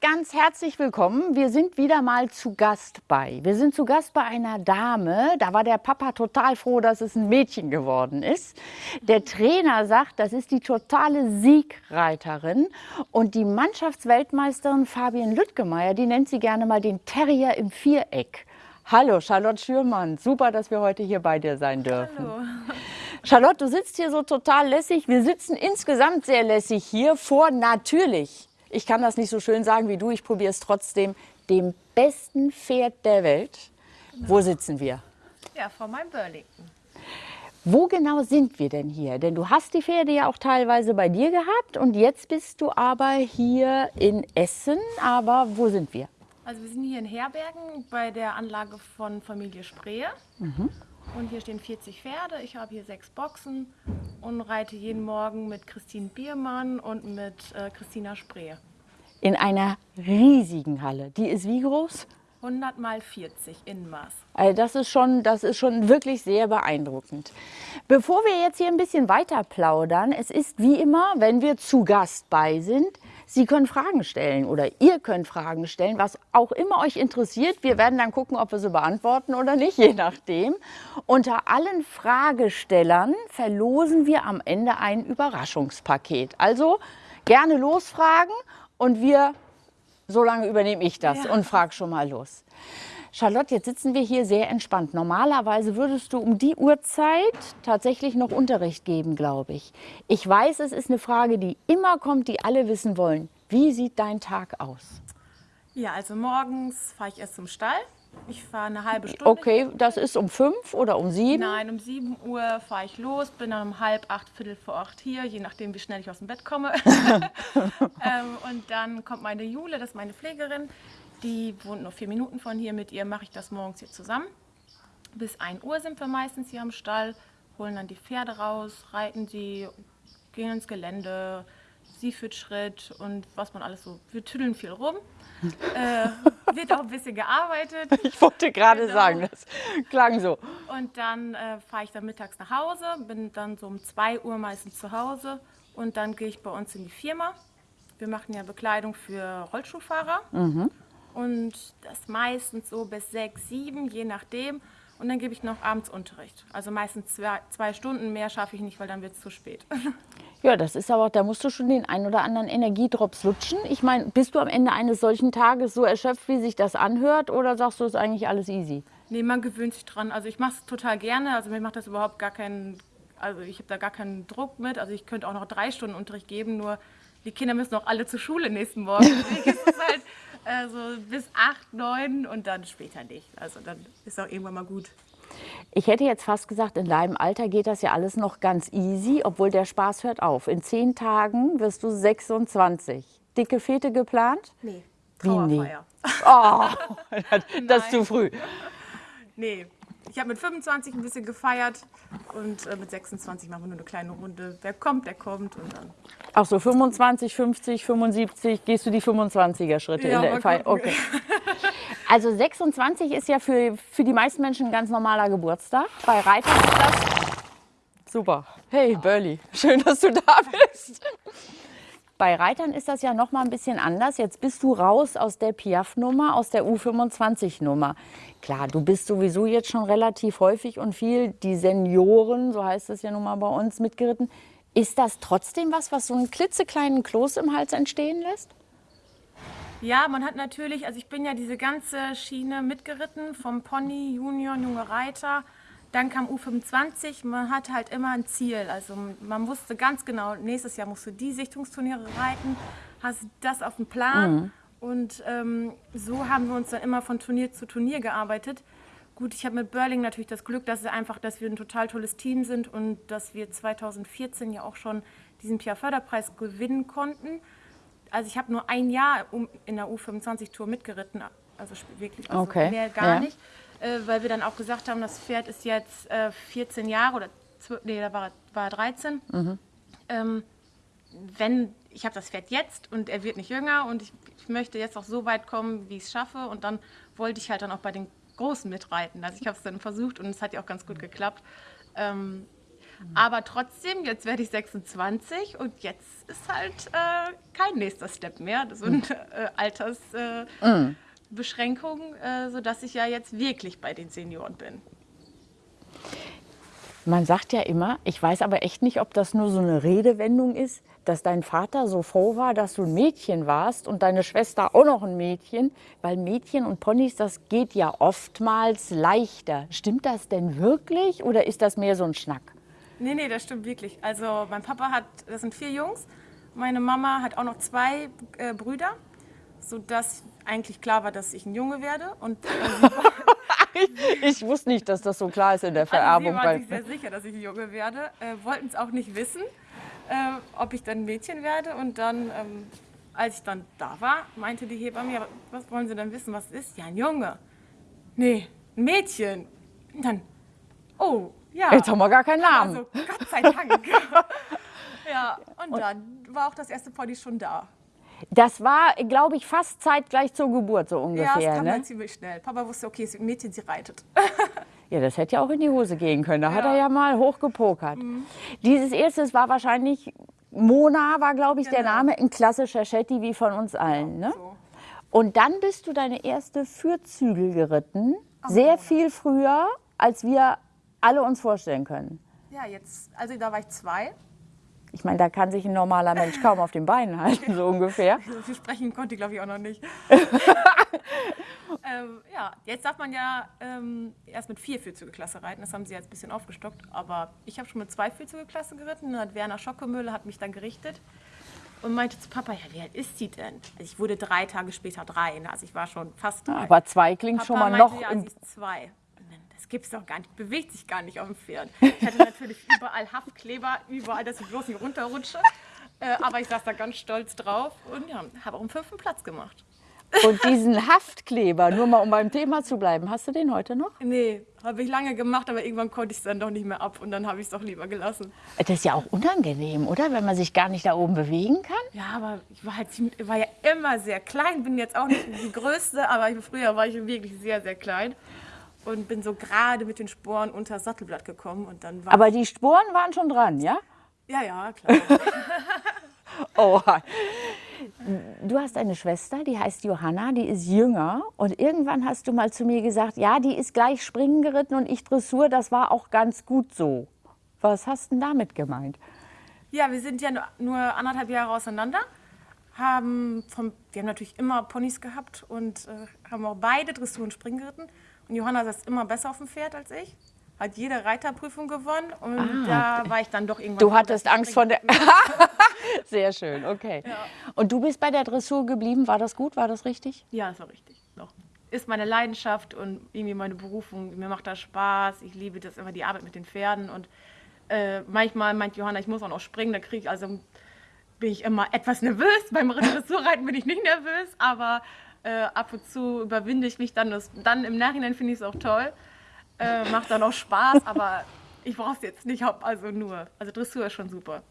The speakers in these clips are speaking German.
ganz herzlich willkommen. Wir sind wieder mal zu Gast bei. Wir sind zu Gast bei einer Dame. Da war der Papa total froh, dass es ein Mädchen geworden ist. Der Trainer sagt, das ist die totale Siegreiterin. Und die Mannschaftsweltmeisterin Fabian Lüttgemeier, die nennt sie gerne mal den Terrier im Viereck. Hallo, Charlotte Schürmann. Super, dass wir heute hier bei dir sein dürfen. Hallo. Charlotte, du sitzt hier so total lässig. Wir sitzen insgesamt sehr lässig hier vor natürlich ich kann das nicht so schön sagen wie du, ich probiere es trotzdem, dem besten Pferd der Welt. Wo sitzen wir? Ja, vor meinem Burlington. Wo genau sind wir denn hier? Denn du hast die Pferde ja auch teilweise bei dir gehabt und jetzt bist du aber hier in Essen. Aber wo sind wir? Also wir sind hier in Herbergen bei der Anlage von Familie Spree. Mhm. Und hier stehen 40 Pferde. Ich habe hier sechs Boxen und reite jeden Morgen mit Christine Biermann und mit äh, Christina Spree. In einer riesigen Halle. Die ist wie groß? 100 mal 40 Innenmaß. Also das ist, schon, das ist schon wirklich sehr beeindruckend. Bevor wir jetzt hier ein bisschen weiter plaudern, es ist wie immer, wenn wir zu Gast bei sind, Sie können Fragen stellen oder ihr könnt Fragen stellen, was auch immer euch interessiert. Wir werden dann gucken, ob wir sie beantworten oder nicht, je nachdem. Unter allen Fragestellern verlosen wir am Ende ein Überraschungspaket. Also gerne losfragen und wir, so lange übernehme ich das ja. und frage schon mal los. Charlotte, jetzt sitzen wir hier sehr entspannt. Normalerweise würdest du um die Uhrzeit tatsächlich noch Unterricht geben, glaube ich. Ich weiß, es ist eine Frage, die immer kommt, die alle wissen wollen. Wie sieht dein Tag aus? Ja, also morgens fahre ich erst zum Stall. Ich fahre eine halbe Stunde. Okay, das ist um fünf oder um sieben? Nein, um sieben Uhr fahre ich los, bin dann um halb acht, viertel vor acht hier, je nachdem, wie schnell ich aus dem Bett komme. ähm, und dann kommt meine Jule, das ist meine Pflegerin. Die wohnt nur vier Minuten von hier. Mit ihr mache ich das morgens hier zusammen. Bis 1 Uhr sind wir meistens hier am Stall, holen dann die Pferde raus, reiten sie, gehen ins Gelände, sie führt Schritt und was man alles so. Wir tüddeln viel rum. äh, wird auch ein bisschen gearbeitet. Ich wollte gerade genau. sagen, das klang so. Und dann äh, fahre ich dann mittags nach Hause, bin dann so um 2 Uhr meistens zu Hause und dann gehe ich bei uns in die Firma. Wir machen ja Bekleidung für Rollschuhfahrer. Mhm und das meistens so bis sechs, sieben, je nachdem. Und dann gebe ich noch abends Unterricht. Also meistens zwei, zwei Stunden, mehr schaffe ich nicht, weil dann wird es zu spät. Ja, das ist aber, da musst du schon den einen oder anderen Energiedrops lutschen. Ich meine, bist du am Ende eines solchen Tages so erschöpft, wie sich das anhört, oder sagst du, es ist eigentlich alles easy? Nee, man gewöhnt sich dran. Also ich mache es total gerne. Also mir macht das überhaupt gar keinen, also ich habe da gar keinen Druck mit. Also ich könnte auch noch drei Stunden Unterricht geben, nur die Kinder müssen auch alle zur Schule nächsten Morgen. Deswegen ist es halt also bis acht, neun und dann später nicht. Also dann ist auch irgendwann mal gut. Ich hätte jetzt fast gesagt, in deinem Alter geht das ja alles noch ganz easy, obwohl der Spaß hört auf. In zehn Tagen wirst du 26. Dicke Fete geplant? Nee, Trauerfeier. Wie nee? Oh, das ist zu früh. Nee, ich habe mit 25 ein bisschen gefeiert und äh, mit 26 machen wir nur eine kleine Runde. Wer kommt, der kommt und dann. Ach so, 25, 50, 75, gehst du die 25er-Schritte ja, in der Feier? Okay. Also 26 ist ja für, für die meisten Menschen ein ganz normaler Geburtstag. Bei Reitern ist das super. Hey Burley, schön, dass du da bist. Bei Reitern ist das ja noch mal ein bisschen anders. Jetzt bist du raus aus der Piaf-Nummer, aus der U25-Nummer. Klar, du bist sowieso jetzt schon relativ häufig und viel die Senioren, so heißt es ja nun mal bei uns, mitgeritten. Ist das trotzdem was, was so einen klitzekleinen Kloß im Hals entstehen lässt? Ja, man hat natürlich, also ich bin ja diese ganze Schiene mitgeritten, vom Pony, Junior, junge Reiter, dann kam U25, man hatte halt immer ein Ziel. Also man wusste ganz genau, nächstes Jahr musst du die Sichtungsturniere reiten, hast das auf dem Plan. Mhm. Und ähm, so haben wir uns dann immer von Turnier zu Turnier gearbeitet. Gut, ich habe mit Burling natürlich das Glück, dass, einfach, dass wir ein total tolles Team sind und dass wir 2014 ja auch schon diesen Pia-Förderpreis gewinnen konnten. Also ich habe nur ein Jahr in der U25-Tour mitgeritten, also wirklich also okay. mehr gar ja. nicht weil wir dann auch gesagt haben, das Pferd ist jetzt äh, 14 Jahre oder 12, nee, da war, war er 13. Mhm. Ähm, wenn ich habe das Pferd jetzt und er wird nicht jünger und ich, ich möchte jetzt auch so weit kommen, wie ich es schaffe und dann wollte ich halt dann auch bei den Großen mitreiten. Also ich habe es dann versucht und es hat ja auch ganz gut geklappt. Ähm, Aber trotzdem, jetzt werde ich 26 und jetzt ist halt äh, kein nächster Step mehr. Das sind äh, Altersbeschränkungen, äh, äh, sodass ich ja jetzt wirklich bei den Senioren bin. Man sagt ja immer, ich weiß aber echt nicht, ob das nur so eine Redewendung ist, dass dein Vater so froh war, dass du ein Mädchen warst und deine Schwester auch noch ein Mädchen, weil Mädchen und Ponys, das geht ja oftmals leichter. Stimmt das denn wirklich oder ist das mehr so ein Schnack? Nee, nee, das stimmt wirklich. Also mein Papa hat, das sind vier Jungs, meine Mama hat auch noch zwei äh, Brüder, sodass eigentlich klar war, dass ich ein Junge werde. Und äh, ich wusste nicht, dass das so klar ist in der Vererbung. Also sie waren sich sehr sicher, dass ich ein Junge werde, äh, wollten es auch nicht wissen äh, ob ich dann ein Mädchen werde. Und dann, ähm, als ich dann da war, meinte die Hebamme, ja, was wollen Sie denn wissen, was ist? Ja, ein Junge. Nee, ein Mädchen. Und dann, oh, ja. Jetzt haben wir gar keinen Namen. Also, Gott sei Dank. ja, und, und dann war auch das erste Pony schon da. Das war, glaube ich, fast zeitgleich zur Geburt so ungefähr. Ja, das kam ne? dann ziemlich schnell. Papa wusste, okay, es ist ein Mädchen, sie reitet. Ja, das hätte ja auch in die Hose gehen können. Da Ja. hat er ja mal hochgepokert. Dieses erste war wahrscheinlich, Mona war, glaube ich, der Genau. Name, ein klassischer Shetty wie von uns allen. Ne? So. Und dann bist du deine erste Fürzügel geritten. Sehr viel früher, als wir alle uns vorstellen können. Ja, jetzt, also da war ich zwei. Ich meine, da kann sich ein normaler Mensch kaum auf den Beinen halten, so ungefähr. So viel sprechen konnte ich, glaube ich, auch noch nicht. ähm, ja, jetzt darf man ja ähm, erst mit vier Vierzüge-Klasse reiten. Das haben sie jetzt ein bisschen aufgestockt. Aber ich habe schon mit zwei Vierzüge-Klasse geritten. Dann hat Werner Schockemüller hat mich dann gerichtet und meinte zu Papa, ja, wie alt ist sie denn? Also ich wurde drei Tage später drei. Also ich war schon fast drei. Aber zwei klingt Papa schon mal meinte, noch. ja, sie ist zwei. Gibt's doch gar nicht, bewegt sich gar nicht auf dem Pferd. Ich hatte natürlich überall Haftkleber, überall, dass ich bloß nicht runterrutsche. Äh, aber ich saß da ganz stolz drauf und ja, habe auch einen fünften Platz gemacht. Und diesen Haftkleber, nur mal um beim Thema zu bleiben, hast du den heute noch? Nee, habe ich lange gemacht, aber irgendwann konnte ich es dann doch nicht mehr ab und dann habe ich es doch lieber gelassen. Das ist ja auch unangenehm, oder? Wenn man sich gar nicht da oben bewegen kann. Ja, aber ich war, halt, ziemlich- war ja immer sehr klein, bin jetzt auch nicht die Größte, aber ich, früher war ich wirklich sehr, sehr klein und bin so gerade mit den Sporen unter das Sattelblatt gekommen und dann war Aber die Sporen waren schon dran, ja? ja, ja, klar. Oh. Du hast eine Schwester, die heißt Johanna, die ist jünger. Und irgendwann hast du mal zu mir gesagt, ja, die ist gleich springen geritten und ich Dressur, das war auch ganz gut so. Was hast du denn damit gemeint? Ja, wir sind ja nur, nur anderthalb Jahre auseinander. Haben vom, wir haben natürlich immer Ponys gehabt und äh, haben auch beide Dressur und Springen geritten. Und Johanna saß immer besser auf dem Pferd als ich. Hat jede Reiterprüfung gewonnen und da war ich dann doch irgendwann. Ah, Du hattest Angst vor der... Sehr schön, okay. Und du bist bei der Dressur geblieben, war das gut, war das richtig? Ja, das war richtig. Doch. Ist meine Leidenschaft und irgendwie meine Berufung. Mir macht das Spaß. Ich liebe das immer, die Arbeit mit den Pferden. Und äh, manchmal meint Johanna, ich muss auch noch springen. Da kriege ich, also bin ich immer etwas nervös. Beim Dressurreiten bin ich nicht nervös, aber äh, ab und zu überwinde ich mich dann. Das, dann im Nachhinein finde ich es auch toll. Äh, macht dann auch Spaß, aber ich brauche es jetzt nicht, also nur. Also Dressur ist schon super.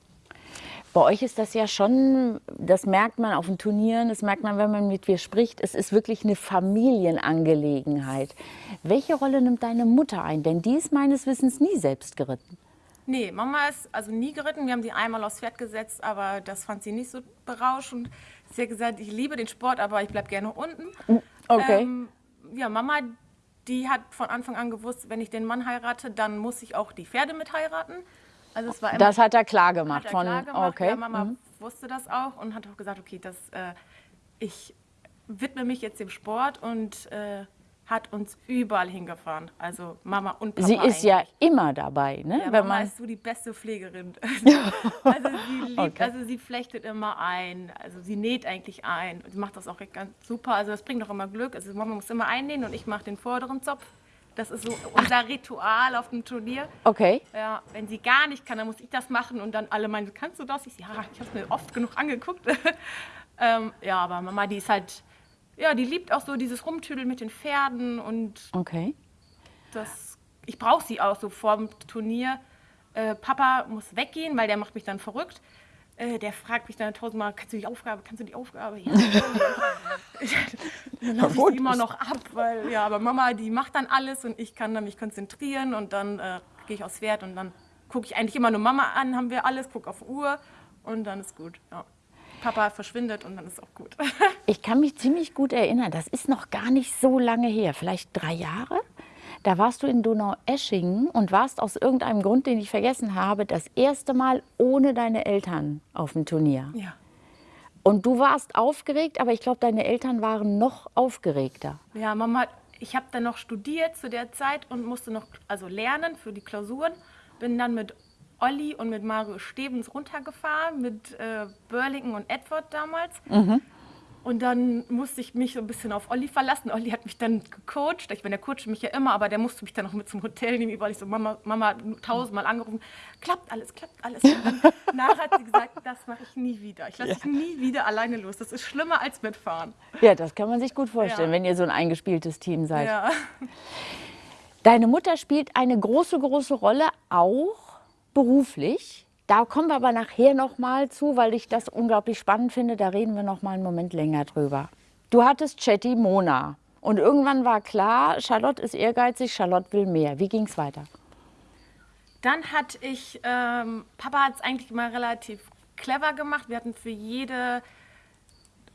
Bei euch ist das ja schon, das merkt man auf den Turnieren, das merkt man, wenn man mit dir spricht, es ist wirklich eine Familienangelegenheit. Welche Rolle nimmt deine Mutter ein? Denn die ist meines Wissens nie selbst geritten. Nee, Mama ist also nie geritten. Wir haben sie einmal aufs Pferd gesetzt, aber das fand sie nicht so berauschend. Sie hat gesagt, ich liebe den Sport, aber ich bleib gerne unten. Okay. Ähm, ja, Mama, die hat von Anfang an gewusst, wenn ich den Mann heirate, dann muss ich auch die Pferde mit heiraten. Also es war immer das hat er klar gemacht. er von, klar gemacht. Okay. Ja, Mama mhm. wusste das auch und hat auch gesagt, okay, das, äh, ich widme mich jetzt dem Sport und äh, hat uns überall hingefahren. Also Mama und Papa Sie ist ja eigentlich. immer dabei, ne? Ja, wenn Mama man, ist so die beste Pflegerin. also sie liebt, Okay. also sie flechtet immer ein, also sie näht eigentlich ein. Sie macht das auch ganz super. Also das bringt auch immer Glück. Also Mama muss immer einnähen und ich mache den vorderen Zopf. Das ist so unser Ritual auf dem Turnier. okay. Ja, wenn sie gar nicht kann, dann muss ich das machen und dann alle meinen, kannst du das? Ich, ja, ich habe es mir oft genug angeguckt. ähm, ja, aber Mama, die ist halt, ja, die liebt auch so dieses Rumtüdeln mit den Pferden und Okay. das, ich brauche sie auch so vor dem Turnier. Äh, Papa muss weggehen, weil der macht mich dann verrückt. Äh, der fragt mich dann tausendmal, kannst du die Aufgabe, kannst du die Aufgabe? Ja. dann laufe ich sie immer noch ab, weil, ja, aber Mama, die macht dann alles und ich kann dann mich konzentrieren und dann äh, gehe ich aufs Pferd und dann gucke ich eigentlich immer nur Mama an, haben wir alles, gucke auf Uhr und dann ist gut. Ja. Papa verschwindet und dann ist auch gut. Ich kann mich ziemlich gut erinnern, das ist noch gar nicht so lange her, vielleicht drei Jahre. Da warst du in Donaueschingen und warst aus irgendeinem Grund, den ich vergessen habe, das erste Mal ohne deine Eltern auf dem Turnier. Ja. Und du warst aufgeregt, aber ich glaube, deine Eltern waren noch aufgeregter. Ja, Mama, ich habe dann noch studiert zu der Zeit und musste noch also lernen für die Klausuren. Bin dann mit Olli und mit Mario Stevens runtergefahren, mit äh, Burlington und Edward damals. Und dann musste ich mich so ein bisschen auf Olli verlassen. Olli hat mich dann gecoacht. Ich meine, der coacht mich ja immer, aber der musste mich dann noch mit zum Hotel nehmen, weil ich so, Mama, Mama tausendmal angerufen, klappt alles, klappt alles. Und dann nachher hat sie gesagt, das mache ich nie wieder. Ich lasse dich nie wieder alleine los. Das ist schlimmer als mitfahren. Ja, das kann man sich gut vorstellen, Ja. wenn ihr so ein eingespieltes Team seid. Ja. Deine Mutter spielt eine große, große Rolle, auch beruflich. Da kommen wir aber nachher noch mal zu, weil ich das unglaublich spannend finde. Da reden wir noch mal einen Moment länger drüber. Du hattest Chatty Mona und irgendwann war klar, Charlotte ist ehrgeizig, Charlotte will mehr. Wie ging es weiter? Dann hatte ich, ähm, Papa hat es eigentlich immer relativ clever gemacht. Wir hatten für jede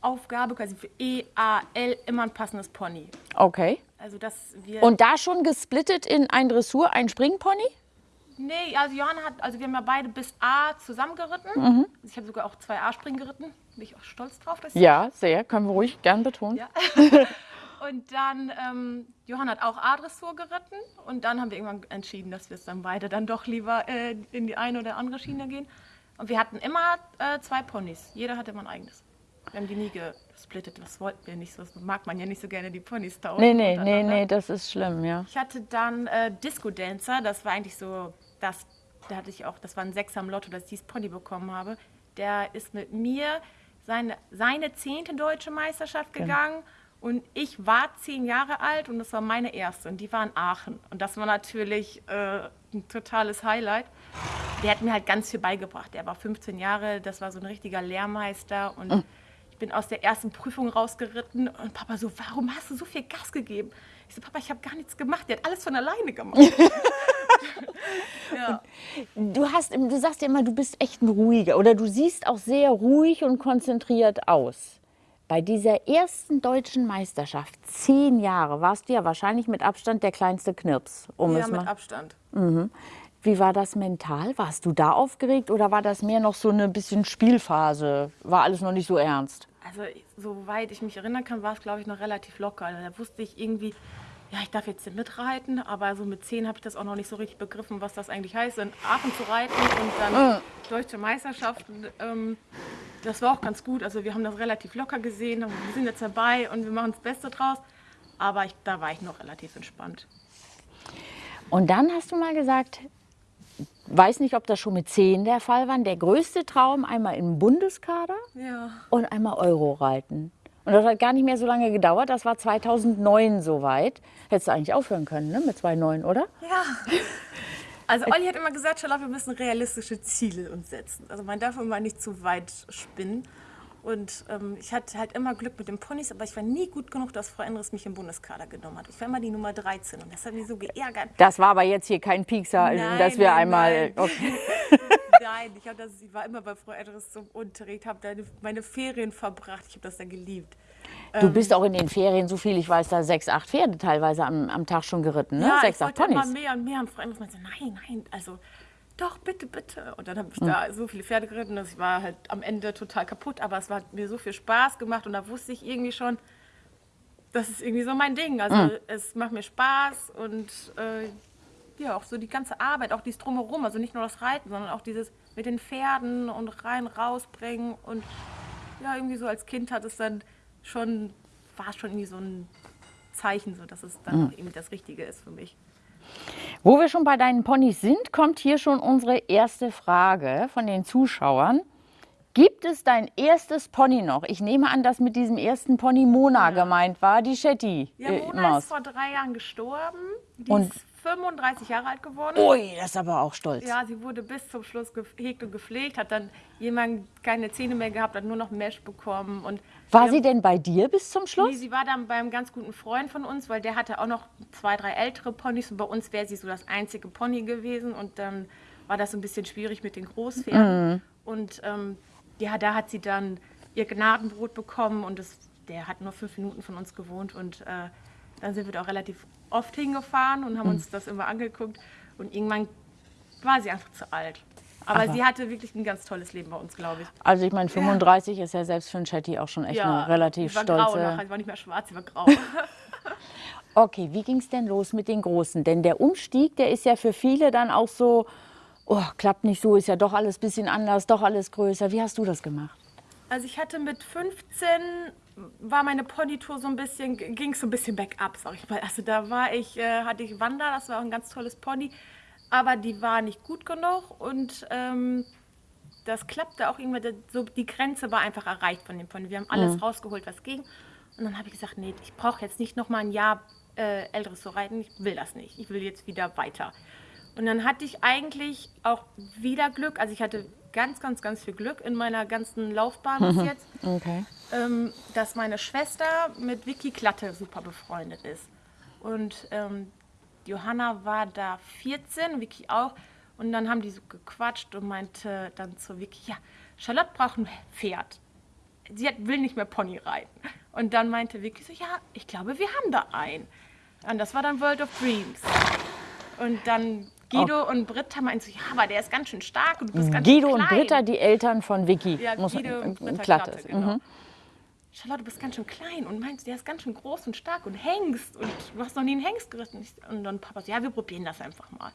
Aufgabe, quasi für E, A, L, immer ein passendes Pony. Okay. Also, dass wir. Und da schon gesplittet in ein Dressur, ein Springpony? Nee, also Johanna hat, also wir haben ja beide bis A zusammengeritten. Mhm. Also ich habe sogar auch zwei A-Springen geritten. Bin ich auch stolz drauf. Dass Ja, sehr. Können wir ruhig gern betonen. Ja. Und dann, ähm, Johanna hat auch A-Dressur geritten. Und dann haben wir irgendwann entschieden, dass wir es dann beide dann doch lieber äh, in die eine oder andere Schiene gehen. Und wir hatten immer äh, zwei Ponys. Jeder hatte immer ein eigenes. Wir haben die nie gesplittet. Das wollten wir nicht so. Das mag man ja nicht so gerne, die Ponys tauschen. Nee, nee, nee, nee, das ist schlimm, ja. Ich hatte dann äh, Disco Dancer, das war eigentlich so, das, da hatte ich auch, das war ein Sechser am Lotto, dass ich dieses Pony bekommen habe. Der ist mit mir seine, seine zehnte deutsche Meisterschaft Genau. gegangen und ich war zehn Jahre alt und das war meine erste und die war in Aachen. Und das war natürlich äh, ein totales Highlight. Der hat mir halt ganz viel beigebracht. Der war 15 Jahre, das war so ein richtiger Lehrmeister und Mhm. Ich bin aus der ersten Prüfung rausgeritten und Papa so, warum hast du so viel Gas gegeben? Ich so, Papa, ich habe gar nichts gemacht. Der hat alles von alleine gemacht. ja. Du, hast, du sagst ja immer, du bist echt ein ruhiger oder du siehst auch sehr ruhig und konzentriert aus. Bei dieser ersten deutschen Meisterschaft, zehn Jahre, warst du ja wahrscheinlich mit Abstand der kleinste Knirps. Um ja, es mit mal. Abstand. Wie war das mental? Warst du da aufgeregt oder war das mehr noch so eine bisschen Spielphase? War alles noch nicht so ernst? Also, soweit ich mich erinnern kann, war es, glaube ich, noch relativ locker. Also, Da wusste ich irgendwie, ja, ich darf jetzt mitreiten, aber so mit zehn habe ich das auch noch nicht so richtig begriffen, was das eigentlich heißt, in Aachen zu reiten und dann deutsche Meisterschaften. Ähm, das war auch ganz gut. Also, wir haben das relativ locker gesehen, wir sind jetzt dabei und wir machen das Beste draus. Aber ich, da war ich noch relativ entspannt. Und dann hast du mal gesagt, weiß nicht, ob das schon mit zehn der Fall war, der größte Traum einmal im Bundeskader Ja. und einmal Euro reiten. Und das hat gar nicht mehr so lange gedauert. Das war 2009 soweit. Hättest du eigentlich aufhören können, ne? Mit 2009, oder? Ja. Also Olli hat immer gesagt, Charlotte, wir müssen realistische Ziele uns setzen. Also man darf immer nicht zu weit spinnen. Und ähm, ich hatte halt immer Glück mit den Ponys, aber ich war nie gut genug, dass Frau Endres mich im Bundeskader genommen hat. Ich war immer die Nummer 13 und das hat mich so geärgert. Das war aber jetzt hier kein Piekser, Nein, dass wir nein, einmal. nein. Okay. Nein, ich, das, ich war immer bei Frau Endres zum Unterricht, habe meine Ferien verbracht. Ich habe das da geliebt. Du bist auch in den Ferien, so viel ich weiß, da sechs, acht Pferde teilweise am, am Tag schon geritten, ne? Ja, sechs, ich acht wollte immer Ponys. mehr und mehr. Und Frau Endres meinte, nein, nein, also doch, bitte, bitte. Und dann habe ich Hm. da so viele Pferde geritten, dass ich war halt am Ende total kaputt. Aber es hat mir so viel Spaß gemacht und da wusste ich irgendwie schon, das ist irgendwie so mein Ding. Also Hm. es macht mir Spaß und äh, ja, auch so die ganze Arbeit, auch dieses Drumherum. Also nicht nur das Reiten, sondern auch dieses mit den Pferden und rein, rausbringen. Und ja, irgendwie so als Kind hat es dann schon, war es schon irgendwie so ein Zeichen, so dass es dann Hm. auch irgendwie das Richtige ist für mich. Wo wir schon bei deinen Ponys sind, kommt hier schon unsere erste Frage von den Zuschauern. Gibt es dein erstes Pony noch? Ich nehme an, dass mit diesem ersten Pony Mona gemeint war, die Shetty. Ja, äh, Mona Maus. ist vor drei Jahren gestorben. Die Und- 35 Jahre alt geworden. Ui, das ist aber auch stolz. Ja, sie wurde bis zum Schluss gehegt und gepflegt, hat dann jemand keine Zähne mehr gehabt, hat nur noch Mesh bekommen. Und War sie denn bei dir bis zum Nee, Schluss? sie war dann beim ganz guten Freund von uns, weil der hatte auch noch zwei, drei ältere Ponys und bei uns wäre sie so das einzige Pony gewesen und dann war das so ein bisschen schwierig mit den Großpferden. Und ähm, ja, da hat sie dann ihr Gnadenbrot bekommen und das, der hat nur fünf Minuten von uns gewohnt und äh, dann sind wir da auch relativ oft hingefahren und haben uns das immer angeguckt und irgendwann war sie einfach zu alt. Aber, Aber- sie hatte wirklich ein ganz tolles Leben bei uns, glaube ich. Also ich meine, 35 ist ja selbst für einen Chatty auch schon echt eine relativ sie war grau stolze... nachher, sie war nicht mehr schwarz, sie war grau. Okay, wie ging es denn los mit den Großen? Denn der Umstieg, der ist ja für viele dann auch so, oh, klappt nicht so, ist ja doch alles ein bisschen anders, doch alles größer. Wie hast du das gemacht? Also ich hatte mit 15 war meine Ponytour so ein bisschen, ging so ein bisschen bergab, sag ich mal. Also da war ich, äh, hatte ich Wanda, das war auch ein ganz tolles Pony, aber die war nicht gut genug und ähm, das klappte auch irgendwann, so die Grenze war einfach erreicht von dem Pony. Wir haben alles rausgeholt, was ging. Und dann habe ich gesagt, nee, ich brauche jetzt nicht noch mal ein Jahr äh, älteres zu reiten, ich will das nicht. Ich will jetzt wieder weiter. Und dann hatte ich eigentlich auch wieder Glück. Also ich hatte ganz, ganz, ganz viel Glück in meiner ganzen Laufbahn bis jetzt, Okay. ähm, dass meine Schwester mit Vicky Klatte super befreundet ist. Und ähm, Johanna war da 14, Vicky auch. Und dann haben die so gequatscht und meinte dann zu Vicky, ja, Charlotte braucht ein Pferd. Sie hat, will nicht mehr Pony reiten. Und dann meinte Vicky so, ja, ich glaube, wir haben da einen. Und das war dann World of Dreams. Und dann Guido und Britta meinten so, ja, aber der ist ganz schön stark und du bist ganz Guido schön und klein. Britta, die Eltern von Vicky. Ja, muss Guido und Britta Klatte. Klatte, genau. Mhm. Charlotte, du bist ganz schön klein und meinst, der ist ganz schön groß und stark und Hengst und du hast noch nie einen Hengst geritten. Ich- Und dann Papa so, ja, wir probieren das einfach mal.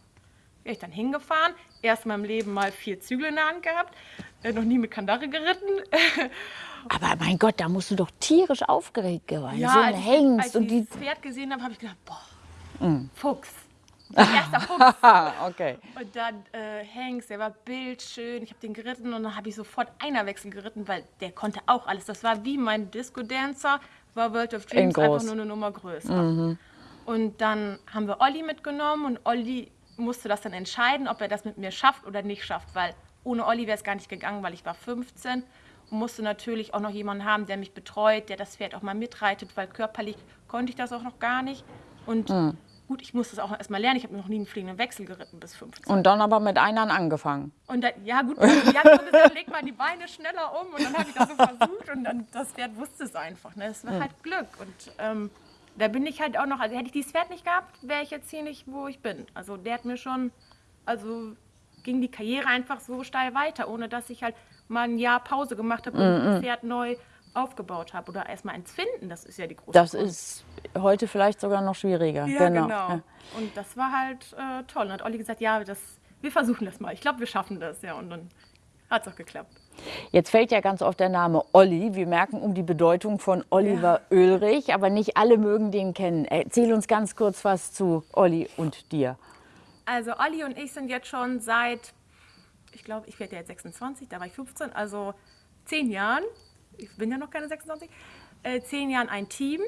Bin ich dann hingefahren, erst in meinem Leben mal vier Zügel in der Hand gehabt, äh, noch nie mit Kandare geritten. Aber mein Gott, da musst du doch tierisch aufgeregt gewesen Ja, So ein als ich- Hengst als und ich die. das Pferd gesehen habe, habe ich gedacht, boah, Fuchs. Erster Fuchs. Okay. Und dann äh, Hengst, der war bildschön. Ich habe den geritten und dann habe ich sofort Einerwechsel geritten, weil der konnte auch alles. Das war wie mein Disco-Dancer, war World of Dreams einfach nur eine Nummer größer. Und dann haben wir Olli mitgenommen und Olli musste das dann entscheiden, ob er das mit mir schafft oder nicht schafft, weil ohne Olli wäre es gar nicht gegangen, weil ich war 15 und musste natürlich auch noch jemanden haben, der mich betreut, der das Pferd auch mal mitreitet, weil körperlich konnte ich das auch noch gar nicht. Und gut, ich musste es auch erst mal lernen. Ich habe noch nie einen fliegenden Wechsel geritten bis 15. Und dann aber mit Einern angefangen. Und dann, ja gut, die hat so gesagt, leg mal die Beine schneller um und dann habe ich das so versucht und dann das Pferd wusste es einfach. Ne? Es war halt Glück und ähm, da bin ich halt auch noch, also hätte ich dieses Pferd nicht gehabt, wäre ich jetzt hier nicht, wo ich bin. Also der hat mir schon, also ging die Karriere einfach so steil weiter, ohne dass ich halt mal ein Jahr Pause gemacht habe und das Pferd neu aufgebaut habe oder erstmal eins finden, das ist ja die große Das Kunst. ist heute vielleicht sogar noch schwieriger. Ja, genau. Ja. Und das war halt äh, toll. Und hat Olli gesagt, ja, das, wir versuchen das mal. Ich glaube, wir schaffen das. Ja, und dann hat es auch geklappt. Jetzt fällt ja ganz oft der Name Olli. Wir merken um die Bedeutung von Oliver Oehlrich, aber nicht alle mögen den kennen. Erzähl uns ganz kurz was zu Olli und dir. Also Olli und ich sind jetzt schon seit, ich glaube, ich werde ja jetzt 26, da war ich 15, also zehn Jahren, ich bin ja noch keine 26, äh, zehn Jahren ein Team.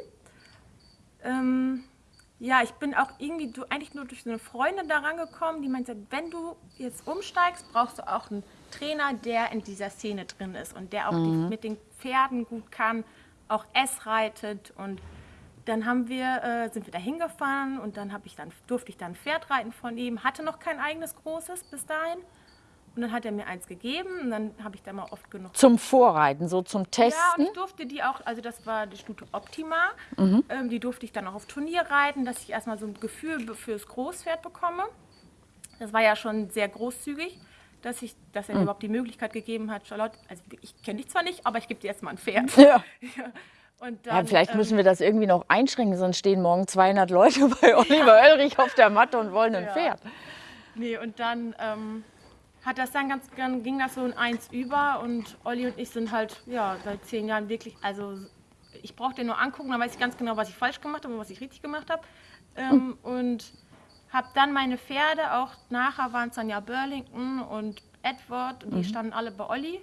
Ähm, ja, ich bin auch irgendwie du, eigentlich nur durch so eine Freundin da rangekommen, die meinte, wenn du jetzt umsteigst, brauchst du auch einen Trainer, der in dieser Szene drin ist und der auch die, mit den Pferden gut kann, auch S reitet und dann haben wir, äh, sind wir da hingefahren und dann, ich dann durfte ich dann ein Pferd reiten von ihm, hatte noch kein eigenes großes bis dahin. Und dann hat er mir eins gegeben und dann habe ich da mal oft genug Zum Vorreiten, so zum ja, und Testen. ich durfte die auch, also das war die Stute Optima, Mhm. ähm, die durfte ich dann auch auf Turnier reiten, dass ich erstmal so ein Gefühl fürs Großpferd bekomme. Das war ja schon sehr großzügig, dass, ich, dass Mhm. er mir überhaupt die Möglichkeit gegeben hat, Charlotte, also ich kenne dich zwar nicht, aber ich gebe dir jetzt mal ein Pferd. Ja. Und Ja, dann, vielleicht ähm, müssen wir das irgendwie noch einschränken, sonst stehen morgen 200 Leute bei Oliver Oehlrich auf der Matte und wollen ein Ja. Pferd. Nee, und dann ähm, hat das dann ganz, dann ging das so in eins über und Olli und ich sind halt, ja, seit zehn Jahren wirklich, also ich brauche den nur angucken, dann weiß ich ganz genau, was ich falsch gemacht habe und was ich richtig gemacht habe. Ähm, Und habe dann meine Pferde, auch nachher waren es dann ja Burlington und Edward, und die standen alle bei Olli.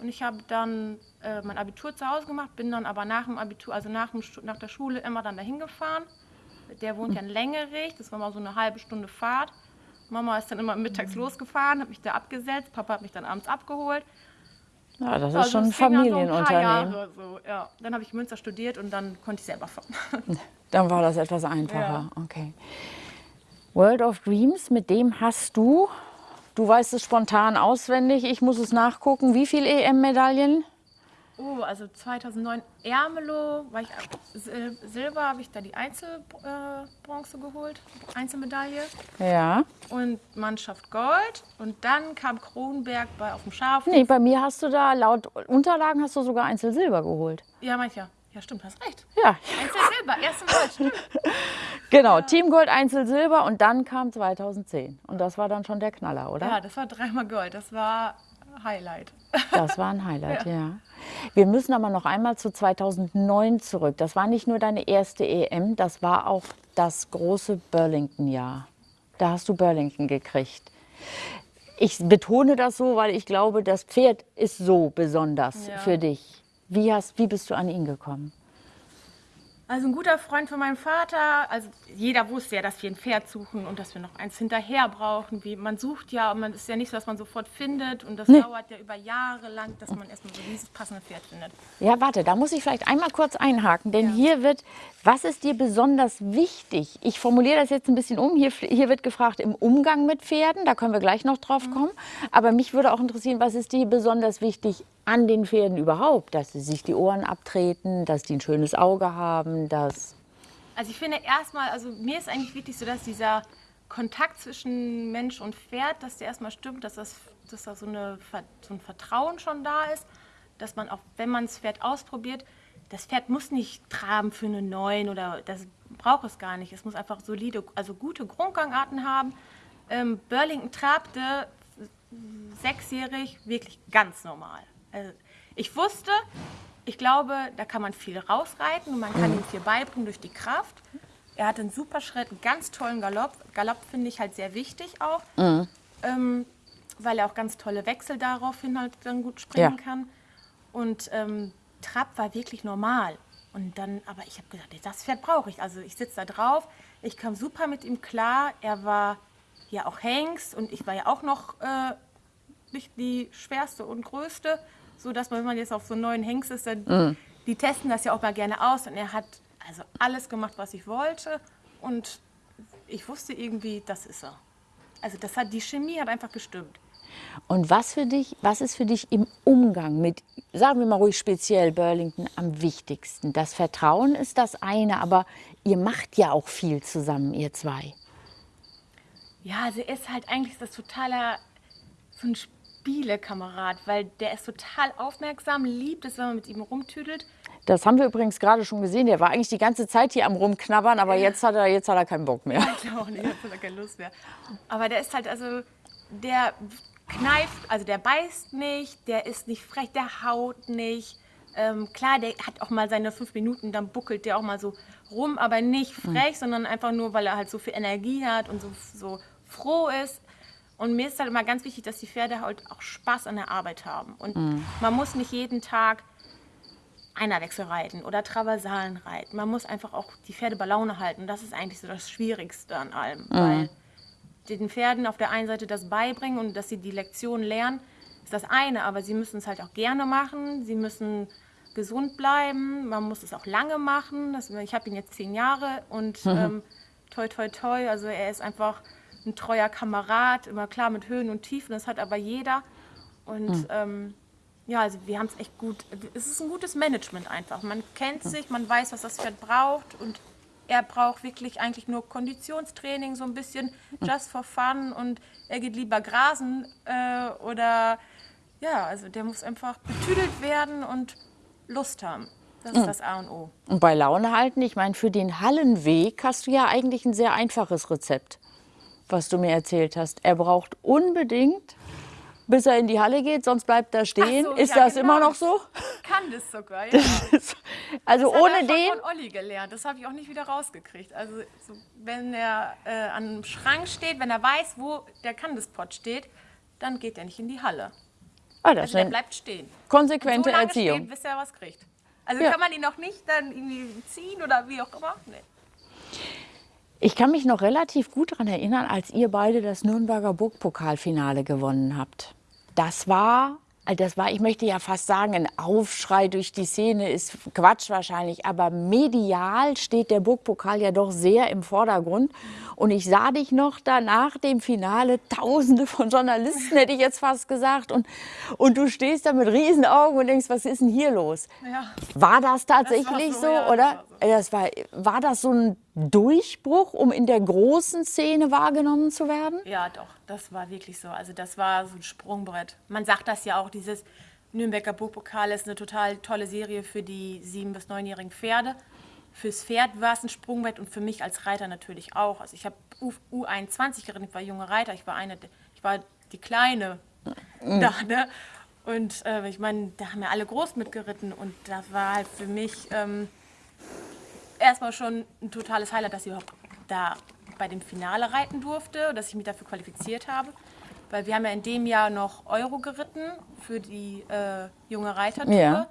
Und ich habe dann äh, mein Abitur zu Hause gemacht, bin dann aber nach dem Abitur, also nach, dem, nach der Schule immer dann dahin gefahren. Der wohnt ja in Längerich, das war mal so eine halbe Stunde Fahrt. Mama ist dann immer mittags losgefahren, hat mich da abgesetzt, Papa hat mich dann abends abgeholt. Ja, das ist Also schon ein ging dann so Familienunternehmen. So, ja. Dann habe ich Münster studiert und dann konnte ich selber fahren. Dann war das etwas einfacher. Okay. World of Dreams, mit dem hast du Du weißt es spontan auswendig. Ich muss es nachgucken. Wie viele EM-Medaillen? Oh, also 2009 Ermelo, war ich, Sil Silber habe ich da die Einzelbronze äh, geholt, Einzelmedaille. Ja. Und Mannschaft Gold. Und dann kam Kronberg bei auf dem Schaf. Nee, bei mir hast du da laut Unterlagen hast du sogar Einzelsilber geholt. Ja, mancher. Ja, stimmt, hast recht. Ja. Einzelsilber, erste Mal, stimmt. Genau, Team Gold, Einzelsilber und dann kam 2010. Und das war dann schon der Knaller, oder? Ja, das war dreimal Gold. Das war Highlight. Das war ein Highlight, ja. ja. Wir müssen aber noch einmal zu 2009 zurück. Das war nicht nur deine erste EM, das war auch das große Burlington-Jahr. Da hast du Burlington gekriegt. Ich betone das so, weil ich glaube, das Pferd ist so besonders ja. für dich. Wie, hast, wie bist du an ihn gekommen? Also ein guter Freund von meinem Vater, also jeder wusste ja, dass wir ein Pferd suchen und dass wir noch eins hinterher brauchen. Wie, man sucht ja, und man ist ja nicht so, dass man sofort findet und das nee. dauert ja über Jahre lang, dass man erstmal so dieses passende Pferd findet. Ja, warte, da muss ich vielleicht einmal kurz einhaken, denn ja. hier wird, was ist dir besonders wichtig? Ich formuliere das jetzt ein bisschen um. Hier, hier wird gefragt im Umgang mit Pferden, da können wir gleich noch drauf mhm. kommen. Aber mich würde auch interessieren, was ist dir besonders wichtig an den Pferden überhaupt, dass sie sich die Ohren abtreten, dass die ein schönes Auge haben, dass... Also ich finde erstmal, also mir ist eigentlich wichtig so, dass dieser Kontakt zwischen Mensch und Pferd, dass der erstmal stimmt, dass, das, dass da so, eine, so ein Vertrauen schon da ist, dass man auch, wenn man das Pferd ausprobiert, das Pferd muss nicht traben für eine Neun oder das braucht es gar nicht. Es muss einfach solide, also gute Grundgangarten haben. Ähm, Burlington trabte sechsjährig wirklich ganz normal. Also ich wusste, ich glaube, da kann man viel rausreiten und man kann ihm viel beibringen durch die Kraft. Er hat einen super Schritt, einen ganz tollen Galopp. Galopp finde ich halt sehr wichtig auch, mhm. ähm, weil er auch ganz tolle Wechsel daraufhin halt dann gut springen ja. kann. Und ähm, Trab war wirklich normal. Und dann, aber ich habe gedacht, das Pferd brauche ich. Also ich sitze da drauf, ich kam super mit ihm klar. Er war ja auch Hengst und ich war ja auch noch äh, nicht die schwerste und größte so dass man, wenn man jetzt auf so einen neuen Hengst ist, dann, mhm. die testen das ja auch mal gerne aus. Und er hat also alles gemacht, was ich wollte. Und ich wusste irgendwie, das ist er. Also das hat, die Chemie hat einfach gestimmt. Und was für dich, was ist für dich im Umgang mit, sagen wir mal ruhig speziell Burlington, am wichtigsten? Das Vertrauen ist das eine, aber ihr macht ja auch viel zusammen, ihr zwei. Ja, also er ist halt eigentlich das totaler, so ein Spielekamerad, weil der ist total aufmerksam, liebt es, wenn man mit ihm rumtüdelt. Das haben wir übrigens gerade schon gesehen. Der war eigentlich die ganze Zeit hier am Rumknabbern, aber jetzt hat er, jetzt hat er keinen Bock mehr. ich glaube auch nicht, jetzt hat er keine Lust mehr. Aber der ist halt, also, der kneift, also der beißt nicht, der ist nicht frech, der haut nicht. Ähm, klar, der hat auch mal seine fünf Minuten, dann buckelt der auch mal so rum, aber nicht frech, mhm. sondern einfach nur, weil er halt so viel Energie hat und so, so froh ist. Und mir ist halt immer ganz wichtig, dass die Pferde halt auch Spaß an der Arbeit haben. Und mhm. man muss nicht jeden Tag Einerwechsel reiten oder Traversalen reiten. Man muss einfach auch die Pferde bei Laune halten. Das ist eigentlich so das Schwierigste an allem. Mhm. Weil den Pferden auf der einen Seite das beibringen und dass sie die Lektion lernen, ist das eine. Aber sie müssen es halt auch gerne machen. Sie müssen gesund bleiben. Man muss es auch lange machen. Das, ich habe ihn jetzt zehn Jahre und mhm. ähm, toi, toi, toi. Also er ist einfach ein treuer Kamerad, immer klar mit Höhen und Tiefen, das hat aber jeder. Und mhm. ähm, ja, also wir haben es echt gut, es ist ein gutes Management einfach. Man kennt sich, man weiß, was das Pferd braucht und er braucht wirklich eigentlich nur Konditionstraining, so ein bisschen just for fun und er geht lieber grasen äh, oder ja, also der muss einfach betüdelt werden und Lust haben. Das ist das A und O. Und bei Laune halten, ich meine, für den Hallenweg hast du ja eigentlich ein sehr einfaches Rezept was du mir erzählt hast. Er braucht unbedingt, bis er in die Halle geht, sonst bleibt er stehen. So, ist ja, das genau. immer noch so? Kann das sogar, ja. also das ohne hat er den. von Olli gelernt. Das habe ich auch nicht wieder rausgekriegt. Also so, wenn er äh, an einem Schrank steht, wenn er weiß, wo der Candice-Pot steht, dann geht er nicht in die Halle. Ah, das also der bleibt stehen. Konsequente so lange Erziehung. Stehen, bis er was kriegt. Also ja. kann man ihn noch nicht dann irgendwie ziehen oder wie auch immer? Nee. Ich kann mich noch relativ gut daran erinnern, als ihr beide das Nürnberger Burgpokalfinale gewonnen habt. Das war Das war, ich möchte ja fast sagen, ein Aufschrei durch die Szene ist Quatsch wahrscheinlich, aber medial steht der Burgpokal ja doch sehr im Vordergrund. Und ich sah dich noch da nach dem Finale, tausende von Journalisten, hätte ich jetzt fast gesagt. Und, und du stehst da mit riesen Augen und denkst, was ist denn hier los? Ja. War das tatsächlich das so, so, ja, oder? Das war, so. Das war, war das so ein Durchbruch, um in der großen Szene wahrgenommen zu werden? Ja, doch, das war wirklich so. Also das war so ein Sprungbrett. Man sagt das ja auch, dieses Nürnberger Burgpokal ist eine total tolle Serie für die sieben- bis neunjährigen Pferde. Fürs Pferd war es ein Sprungbrett und für mich als Reiter natürlich auch. Also ich habe U21 geritten, ich war junge Reiter, ich war eine, ich war die Kleine mhm. da, ne? Und äh, ich meine, da haben ja alle groß mitgeritten und das war halt für mich ähm, erstmal schon ein totales Highlight, dass ich überhaupt da bei dem Finale reiten durfte, dass ich mich dafür qualifiziert habe. Weil wir haben ja in dem Jahr noch Euro geritten für die äh, junge Reitertour. Ja.